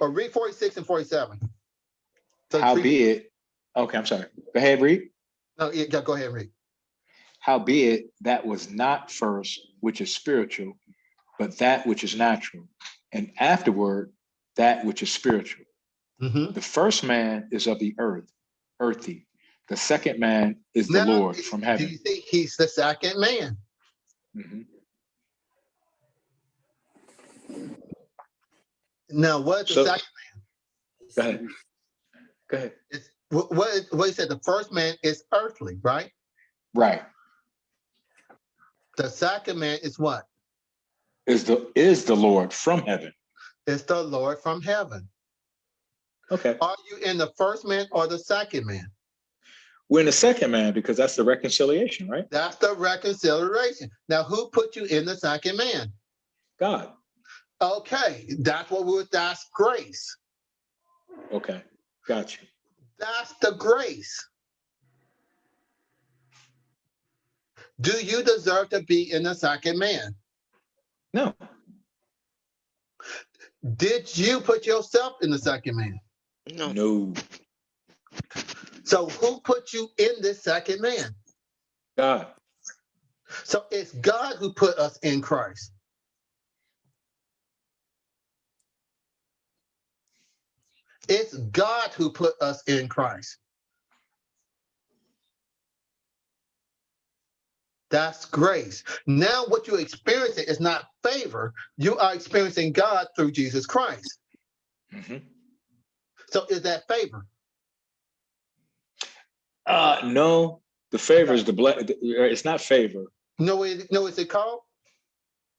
B: or read 46 and 47. So
G: How be it? Okay, I'm sorry. Go ahead, read.
B: No, yeah, go ahead and read.
G: Howbeit, that was not first which is spiritual, but that which is natural, and afterward that which is spiritual.
B: Mhm.
G: The first man is of the earth, earthy. The second man is the
B: Now,
G: Lord from heaven.
B: Do you think he's the second man?
G: Mhm.
B: Now, what is the
G: So-
B: second?
G: Go ahead. Go ahead.
B: Is, what, what, is- what he said, the first man is earthly, right?
G: Right.
B: The second man is what?
G: Is the is the Lord from heaven.
B: It's the Lord from heaven.
G: Okay.
B: Are you in the first man or the second man?
G: We're in the second man because that's the reconciliation, right?
B: That's the reconciliation. Now, who put you in the second man?
G: God.
B: Okay, that's what we would that's grace.
G: Okay. Got you.
B: That's the grace. Do you deserve to be in the second man?
G: No.
B: Did you put yourself in the second man?
D: No,
G: No.
B: So who put you in this second man?
G: God.
B: So it's God who put us in Christ. It's God who put us in Christ. That's grace. Now, what you're experiencing is not favor. You are experiencing God through Jesus Christ.
G: Mhm.
B: So, is that favor?
G: Uh no. The favor is the ble- it's not favor.
B: No, way, no, is it called?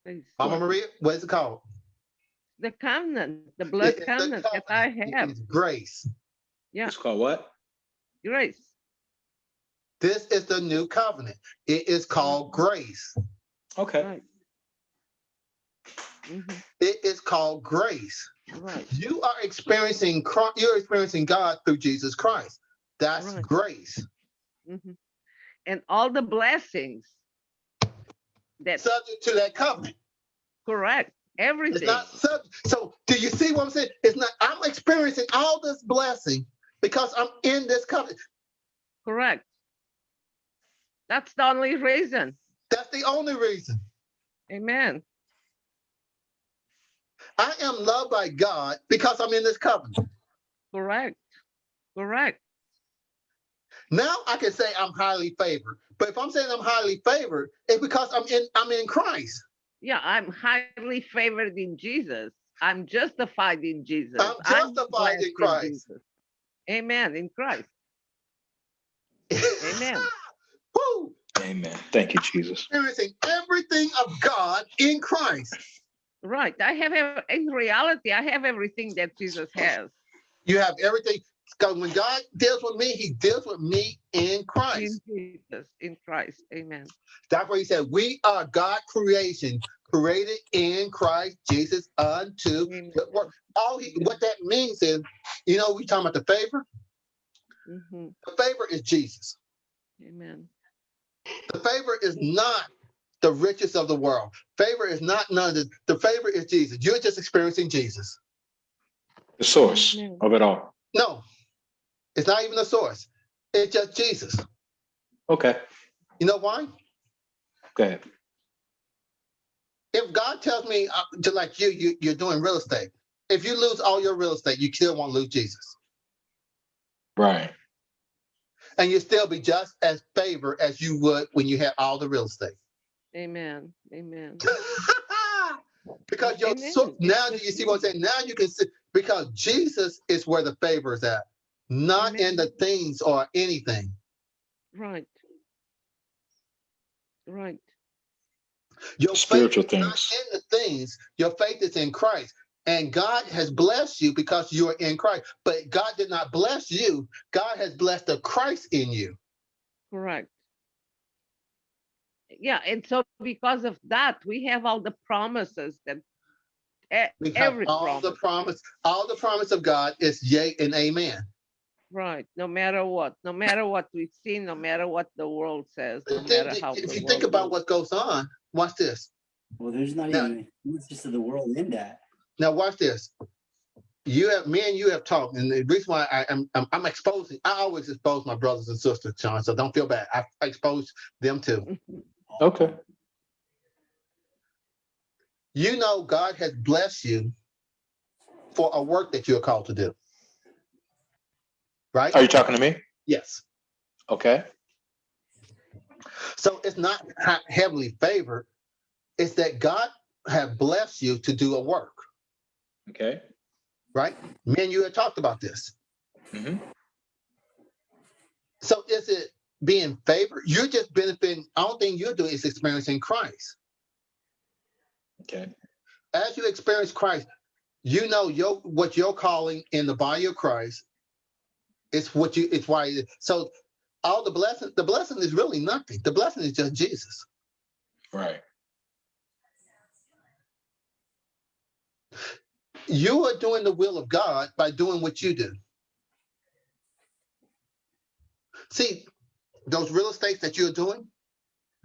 D: please.
B: Mama Maria, what is it called?
D: the covenant, the blood
B: It's the
D: covenant that I have,
B: is grace.
D: Yeah.
G: It's called what?
D: grace.
B: This is the new covenant. It is called grace.
G: Okay.
D: Right. Mhm,
B: It is called grace.
D: Right,
B: You are experiencing Christ, you're experiencing God through Jesus Christ. That's
D: Right.
B: grace.
D: mhm. And all the blessings that,
B: Subject to that covenant.
D: correct,
B: It's
D: everything,
B: not subject. So do you see what I'm saying? It's not, I'm experiencing all this blessing because I'm in this covenant.
D: correct. That's the only reason.
B: That's the only reason.
D: Amen.
B: I am loved by God because I'm in this covenant.
D: Correct. Correct.
B: Now I can say I'm highly favored. But if I'm saying I'm highly favored, it's because I'm in I'm in Christ.
D: Yeah, I'm highly favored in Jesus. I'm justified in Jesus.
B: I'm justified in Christ.
D: Jesus. Amen. In Christ. Amen.
B: Woo!
G: Amen. Thank you, Jesus.
B: Experiencing everything of God in Christ.
D: Right. I have in reality, I have everything that Jesus has.
B: You have everything. Because when God deals with me, he deals with me in
D: In
B: Christ.
D: Jesus, in Christ. Amen.
B: That's why he said, We are God creation, created in Christ Jesus unto
D: Amen.
B: good work. All he what that means is, you know, we talking about the favor.
D: Mhm.
B: The favor is Jesus.
D: Amen.
B: The favor is not the riches of the world. Favor is not none of the, the favor is Jesus. You're just experiencing Jesus.
G: The source
D: Amen.
G: of it all.
B: No, it's not even the source. It's just Jesus.
G: Okay.
B: You know why?
G: Go ahead.
B: If God tells me, uh, to like you, you, you're doing real estate. If you lose all your real estate, you still won't lose Jesus.
G: Right.
B: And you still be just as favored as you would when you had all the real estate.
D: Amen. Amen.
B: because your
D: Amen.
B: so, now do you see what I'm saying? Now you can see because Jesus is where the favor is at, not in the things or anything.
D: Right. Right.
B: Your
G: Spiritual
B: faith is not
G: things.
B: in the things. Your faith is in Christ. And God has blessed you because you are in Christ. But God did not bless you. God has blessed the Christ in you.
D: Correct. Yeah, and so because of that, we have all the promises that e-
B: We have
D: every
B: all the
D: promise,
B: promise, all the promise of God is yea and amen.
D: Right? No matter what, no matter what we've seen, no matter what the world says, no
B: Think-
D: matter how.
B: if
D: the
B: you think
D: world
B: about
D: looks.
B: what goes on, watch this.
C: Well, there's not
B: Now-
C: even it's just of the world in that.
B: Now watch this. You have me and you have talked, and the reason why I, am I'm, I'm exposing. I always expose my brothers and sisters, John. So don't feel bad. I, I expose them too.
G: Okay.
B: You know, God has blessed you for a work that you're called to do. Right?
G: Are you talking to me?
B: Yes.
G: Okay.
B: So it's not heavily favored. It's that God have blessed you to do a work.
G: Okay.
B: Right? Me and you had talked about this.
G: hmm
B: So is it being favored? You're just benefiting. I don't think you're doing is experiencing Christ.
G: Okay.
B: As you experience Christ, you know your what you're calling in the body of Christ. It's what you. It's why. So all the blessing. The blessing is really nothing. The blessing is just Jesus.
G: Right.
B: You are doing the will of God by doing what you do. See, those real estates that you're doing,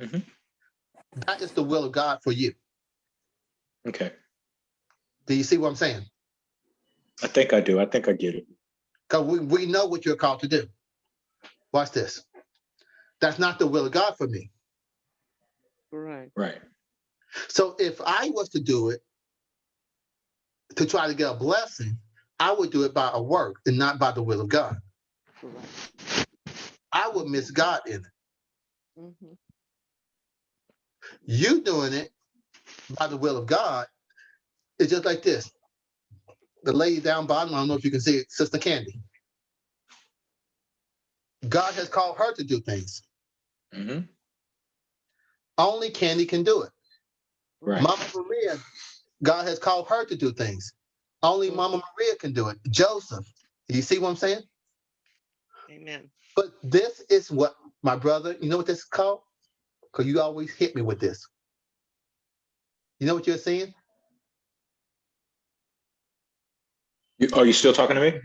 G: Mhm.
B: that is the will of God for you.
G: Okay.
B: Do you see what I'm saying?
G: I think I do. I think I get it.
B: Because we, we know what you're called to do. Watch this. That's not the will of God for me.
D: Right.
G: Right.
B: So if I was to do it to try to get a blessing, I would do it by a work and not by the will of God.
D: Correct.
B: I would miss God in it.
D: Mhm.
B: You doing it by the will of God is just like this. The lady down bottom, I don't know if you can see it, Sister Candy. God has called her to do things.
G: hmm
B: Only Candy can do it.
G: Right.
B: Mama Maria, God has called her to do things. Only Mama Maria can do it. Joseph, you see what I'm saying?
D: Amen.
B: But this is what my brother, you know what this is called? Because you always hit me with this. You know what you're saying?
G: You, are you still talking to me?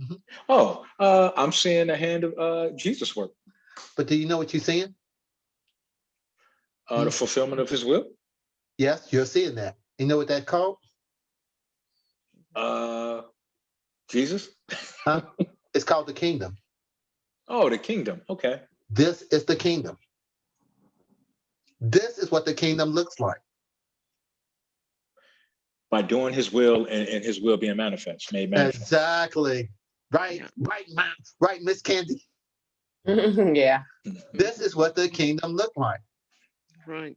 B: Mhm.
G: Oh, uh, I'm seeing the hand of uh, Jesus work,
B: But do you know what you're saying?
G: uh, the fulfillment of His will.
B: Yes, you're seeing that. You know what that's called?
G: Uh, Jesus.
B: Huh? It's called the kingdom.
G: Oh, the kingdom. Okay.
B: This is the kingdom. This is what the kingdom looks like.
G: By doing his will and, and his will being manifest, made manifest.
B: Exactly. Right, right, Ma- right, Miss Candy.
F: Yeah,
B: This is what the kingdom looked like.
D: Right.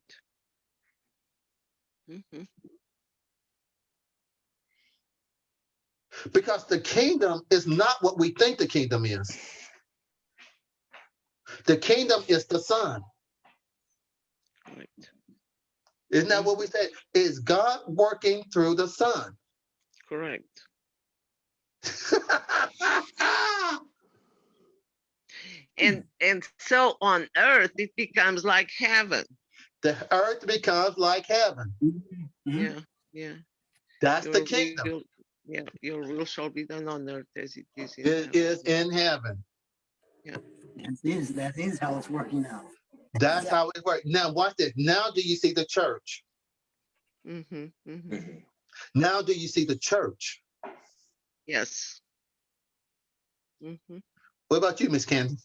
D: Mhm.
B: Because the kingdom is not what we think the kingdom is. The kingdom is the son.
D: Right.
B: Isn't that what we said? Is God working through the son?
D: Correct. And and so on earth it becomes like heaven.
B: the earth becomes like heaven.
C: Mhm.
D: Yeah, yeah.
B: That's the
D: Your
B: kingdom.
D: will- Yeah, your will shall be done on earth as it is in
B: It
D: heaven.
B: is in heaven.
C: That is, that is how it's working out.
B: That's how it works. Now, watch this. Now, do you see the church?
D: Mm-hmm, mhm.
G: Mhm.
B: Now, do you see the church?
D: Yes. Mhm.
B: What about you, Miss Candy?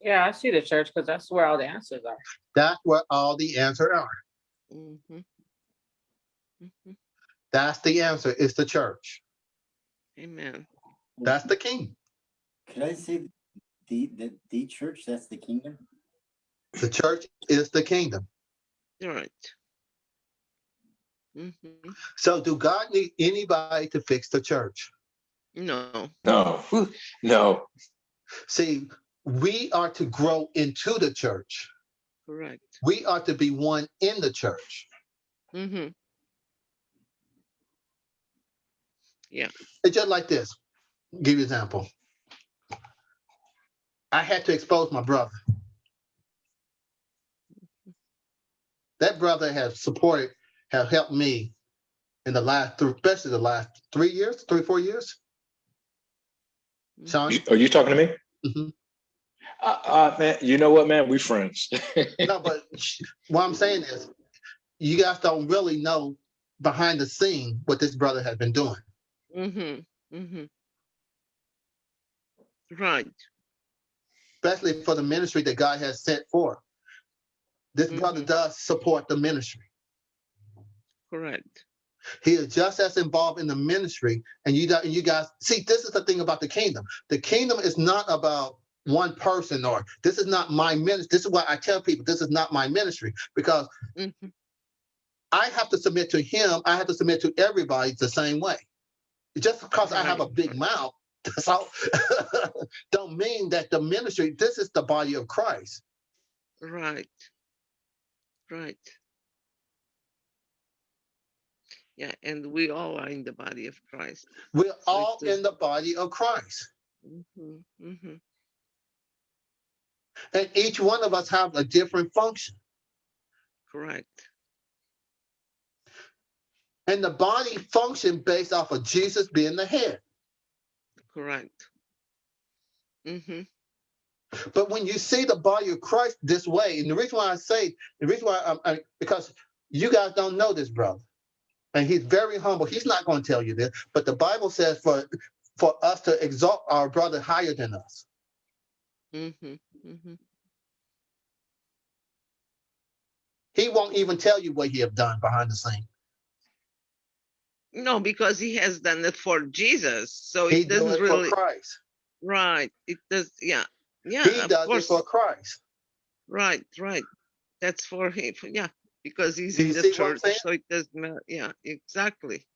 F: yeah, I see the church because that's where all the answers are.
B: That's where all the answers are.
D: Mhm. Mhm.
B: That's the answer. It's the church.
D: Amen.
B: That's the king.
C: Could I say the, the, the church, that's the kingdom?
B: The church is the kingdom.
D: You're right. Mhm.
B: So, do God need anybody to fix the church?
D: No.
G: No, no.
B: See, we are to grow into the church.
D: Correct.
B: We are to be one in the church.
D: Mm-hmm.
B: Yeah it's just like this. Give you an example. I had to expose my brother. That brother has supported, have helped me in the last, three, especially the last three years, three, four years. Sean?
G: Are you talking to me?
B: Mhm.
G: Uh, uh, man, you know what, man? We friends.
B: No, but what I'm saying is, you guys don't really know behind the scene what this brother has been doing.
D: Mm-hmm. Mm-hmm. Right.
B: Especially for the ministry that God has set forth. This brother
D: Mhm.
B: does support the ministry.
D: Correct.
B: He is just as involved in the ministry, and you and you guys see. This is the thing about the kingdom. The kingdom is not about one person, or this is not my ministry. This is why I tell people this is not my ministry because
D: Mm-hmm.
B: I have to submit to him. I have to submit to everybody the same way. Just because I have a big mouth, that's all, don't mean that the ministry. This is the body of Christ.
D: Right. Right. Yeah, and we all are in the body of Christ.
B: We're
D: So
B: all in the body of Christ.
D: Mm-hmm. Mm-hmm.
B: And each one of us have a different function.
D: Correct.
B: And the body function based off of Jesus being the head.
D: Correct. Mm-hmm.
B: But when you see the body of Christ this way, and the reason why I say, the reason why I'm, I, because you guys don't know this brother, and he's very humble. He's not going to tell you this, but the Bible says for for us to exalt our brother higher than us.
D: Mm-hmm. Mm-hmm.
B: He won't even tell you what he have done behind the scene.
D: No, because he has done it for Jesus. So
B: He
D: it
B: does
D: doesn't
B: it
D: really
B: for Christ.
D: right. It does yeah. Yeah.
B: He
D: of
B: does it
D: course.
B: for Christ.
D: Right, right. That's for him. Yeah, because he's
B: Do
D: in the
B: see what I'm
D: church, so it doesn't matter. Yeah, exactly.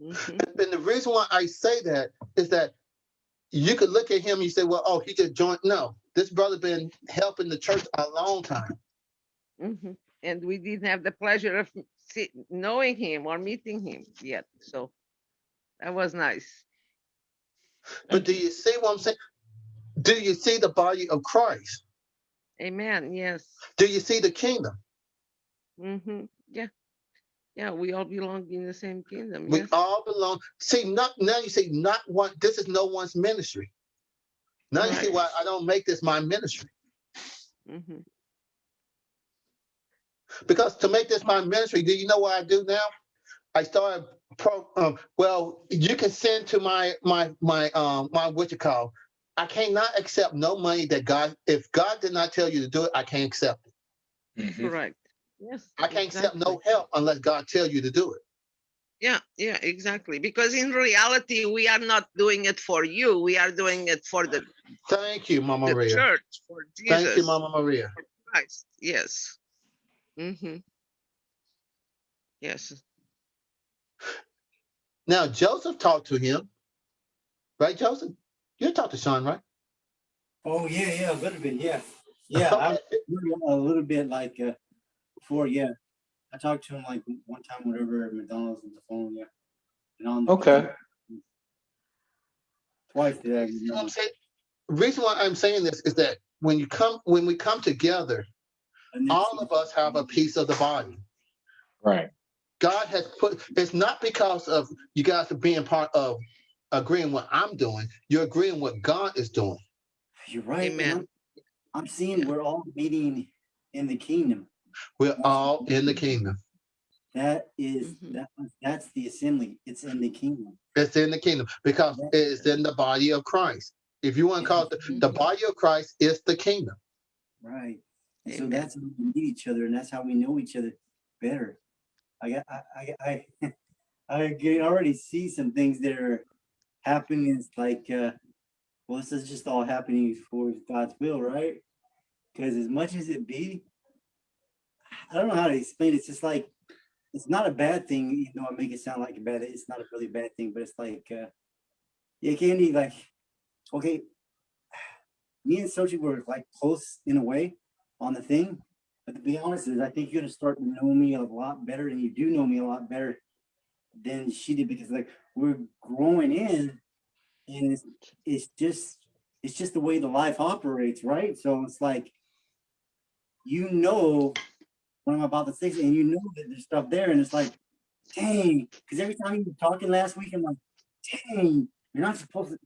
D: Mhm.
B: And the reason why I say that is that you could look at him and you say, well, oh, he just joined. No, this brother been helping the church a long time.
D: Mhm. And we didn't have the pleasure of see, knowing him or meeting him yet, so that was nice.
B: But do you see what I'm saying? Do you see the body of Christ?
D: Amen. Yes.
B: Do you see the kingdom?
D: Mm-hmm. Yeah. Yeah, we all belong in the same kingdom.
B: We
D: Yes.
B: all belong. See, not now you see, not one, this is no one's ministry. Now you see why I don't make this my ministry.
D: hmm
B: Because to make this my ministry, do you know what I do now? I started pro um, well, you can send to my my my um my what you call. I cannot accept no money that God if God did not tell you to do it, I can't accept it.
G: Mhm.
D: Correct. Yes.
B: I can't accept no help unless God tell you to do it.
D: Yeah, yeah, exactly. Because in reality, we are not doing it for you. We are doing it for the,
B: Thank you, Mama
D: the
B: Maria.
D: church, for Jesus.
B: Thank you, Mama Maria.
D: Christ. Yes. Mm-hmm. Yes.
B: Now Joseph talked to him, right, Joseph? You talked to Sean, right?
C: Oh, yeah, yeah, a little bit, yeah. Yeah, I was a little bit like, uh, before, yeah. I talked to him like one time, whatever, at McDonald's on the phone, yeah. And on the
G: Okay.
C: Twice did I
B: You know what I'm saying? Reason why I'm saying this is that when you come, when we come together,
C: And then-
B: all of us have a piece of the body.
G: Right.
B: God has put, it's not because of you guys being part of agreeing what I'm doing. You're agreeing what God is doing.
C: You're right. and
D: Amen.
C: I'm- I'm seeing we're all meeting in the kingdom.
B: We're all in the kingdom.
C: That is,
D: Mhm.
C: that, that's the assembly. It's in the kingdom.
B: It's in the kingdom because it's in the body of Christ. If you want to call it the, the
D: Mhm.
B: body of Christ it's the kingdom.
C: Right. And so that's how we meet each other and that's how we know each other better. I got, I, I, I, I can already see some things that are happening. It's like, uh, well, this is just all happening for God's will, right? Because as much as it be, I don't know how to explain it. It's just like, it's not a bad thing, you know. I make it sound like a bad, it's not a really bad thing, but it's like, uh, yeah, Candy, like, okay, me and Sochi were like close in a way on the thing. But to be honest, is I think you're gonna start to know me a lot better, and you do know me a lot better than she did because like we're growing in, and it's it's just it's just the way the life operates, right? So it's like you know what I'm about to say, and you know that there's stuff there, and it's like, dang, because every time you were talking last week, I'm like, dang, you're not supposed to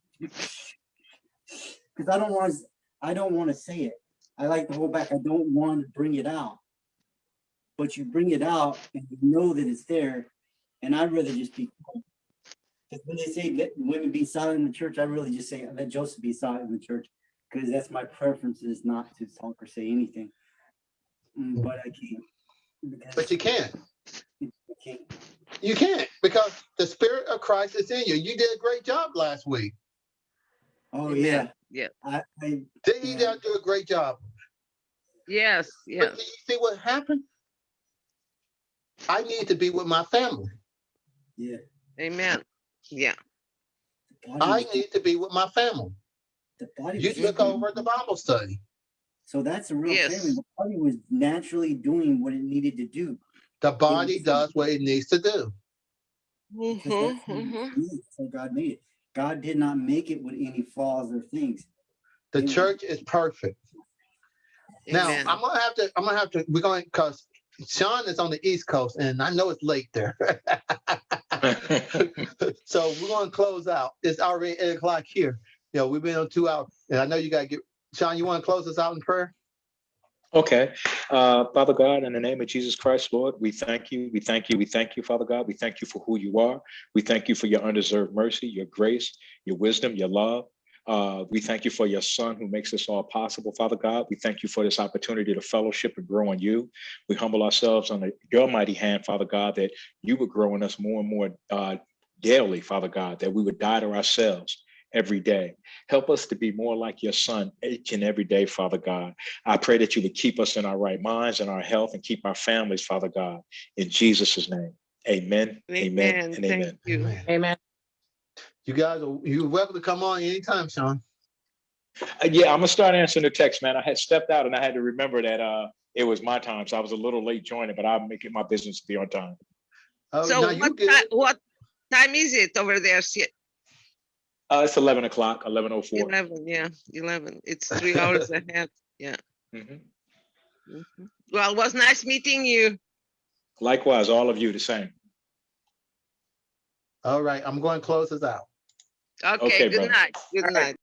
C: because I don't want to I don't want to say it. I like to hold back. I don't want to bring it out. But you bring it out and you know that it's there. And I'd rather just be because when they say let women be silent in the church, I really just say let Joseph be silent in the church because that's my preference is not to talk or say anything. Mm, But I can't. because
B: But you can't.
C: I can't.
B: You can't because the spirit of Christ is in you. You did a great job last week.
C: Oh
D: Amen.
C: yeah.
D: Yeah.
C: I, I
B: Didn't you
C: Yeah.
B: do a great job?
D: Yes, yes.
B: did you see what happened? I need to be with my family.
C: yeah.
D: Amen. Yeah.
B: I need to be with my family.
C: the body
B: You took over the Bible study.
C: So that's a real
D: Yes.
C: family. The body was naturally doing what it needed to do.
B: The body does what it needs to do.
C: because
D: Mhm,
C: that's how
D: mhm.
C: So God made it. God did not make it with any flaws or things.
B: The
C: Amen.
B: church is perfect. Now I'm gonna have to. I'm gonna have to. We're going because Sean is on the East Coast, and I know it's late there. so we're gonna close out. It's already eight o'clock here. You know, we've been on two hours, and I know you gotta get. Sean, you want to close us out in prayer?
G: Okay. Uh, Father God, in the name of Jesus Christ, Lord, we thank you. We thank you. We thank you, Father God. We thank you for who you are. We thank you for your undeserved mercy, your grace, your wisdom, your love. Uh, we thank you for your son who makes this all possible, Father God. We thank you for this opportunity to fellowship and grow in you. We humble ourselves under your mighty hand, Father God, that you would grow in us more and more uh, daily, Father God, that we would die to ourselves every day. Help us to be more like your son each and every day, Father God. I pray that you would keep us in our right minds and our health and keep our families, Father God, in Jesus' name. Amen. Amen.
D: Amen.
G: And amen.
D: You.
B: Amen.
F: Amen.
B: You guys, are you're welcome to come on anytime, Sean.
G: Uh, yeah, I'm gonna start answering the text, man. I had stepped out and I had to remember that uh it was my time, so I was a little late joining, but I'll make it my business to be on time.
B: Oh,
D: So
B: now you
D: what, ti- what time is it over there? Si-
G: Uh, it's 11 o'clock, 11:04.
D: Eleven, yeah, eleven. It's three hours ahead.
G: Mhm.
D: Mhm. Well, it was nice meeting you.
G: Likewise, all of you the same.
B: All right, I'm going to close this out.
D: Okay,
G: Okay,
D: good
G: brother.
D: night. Good
G: All right.
D: night.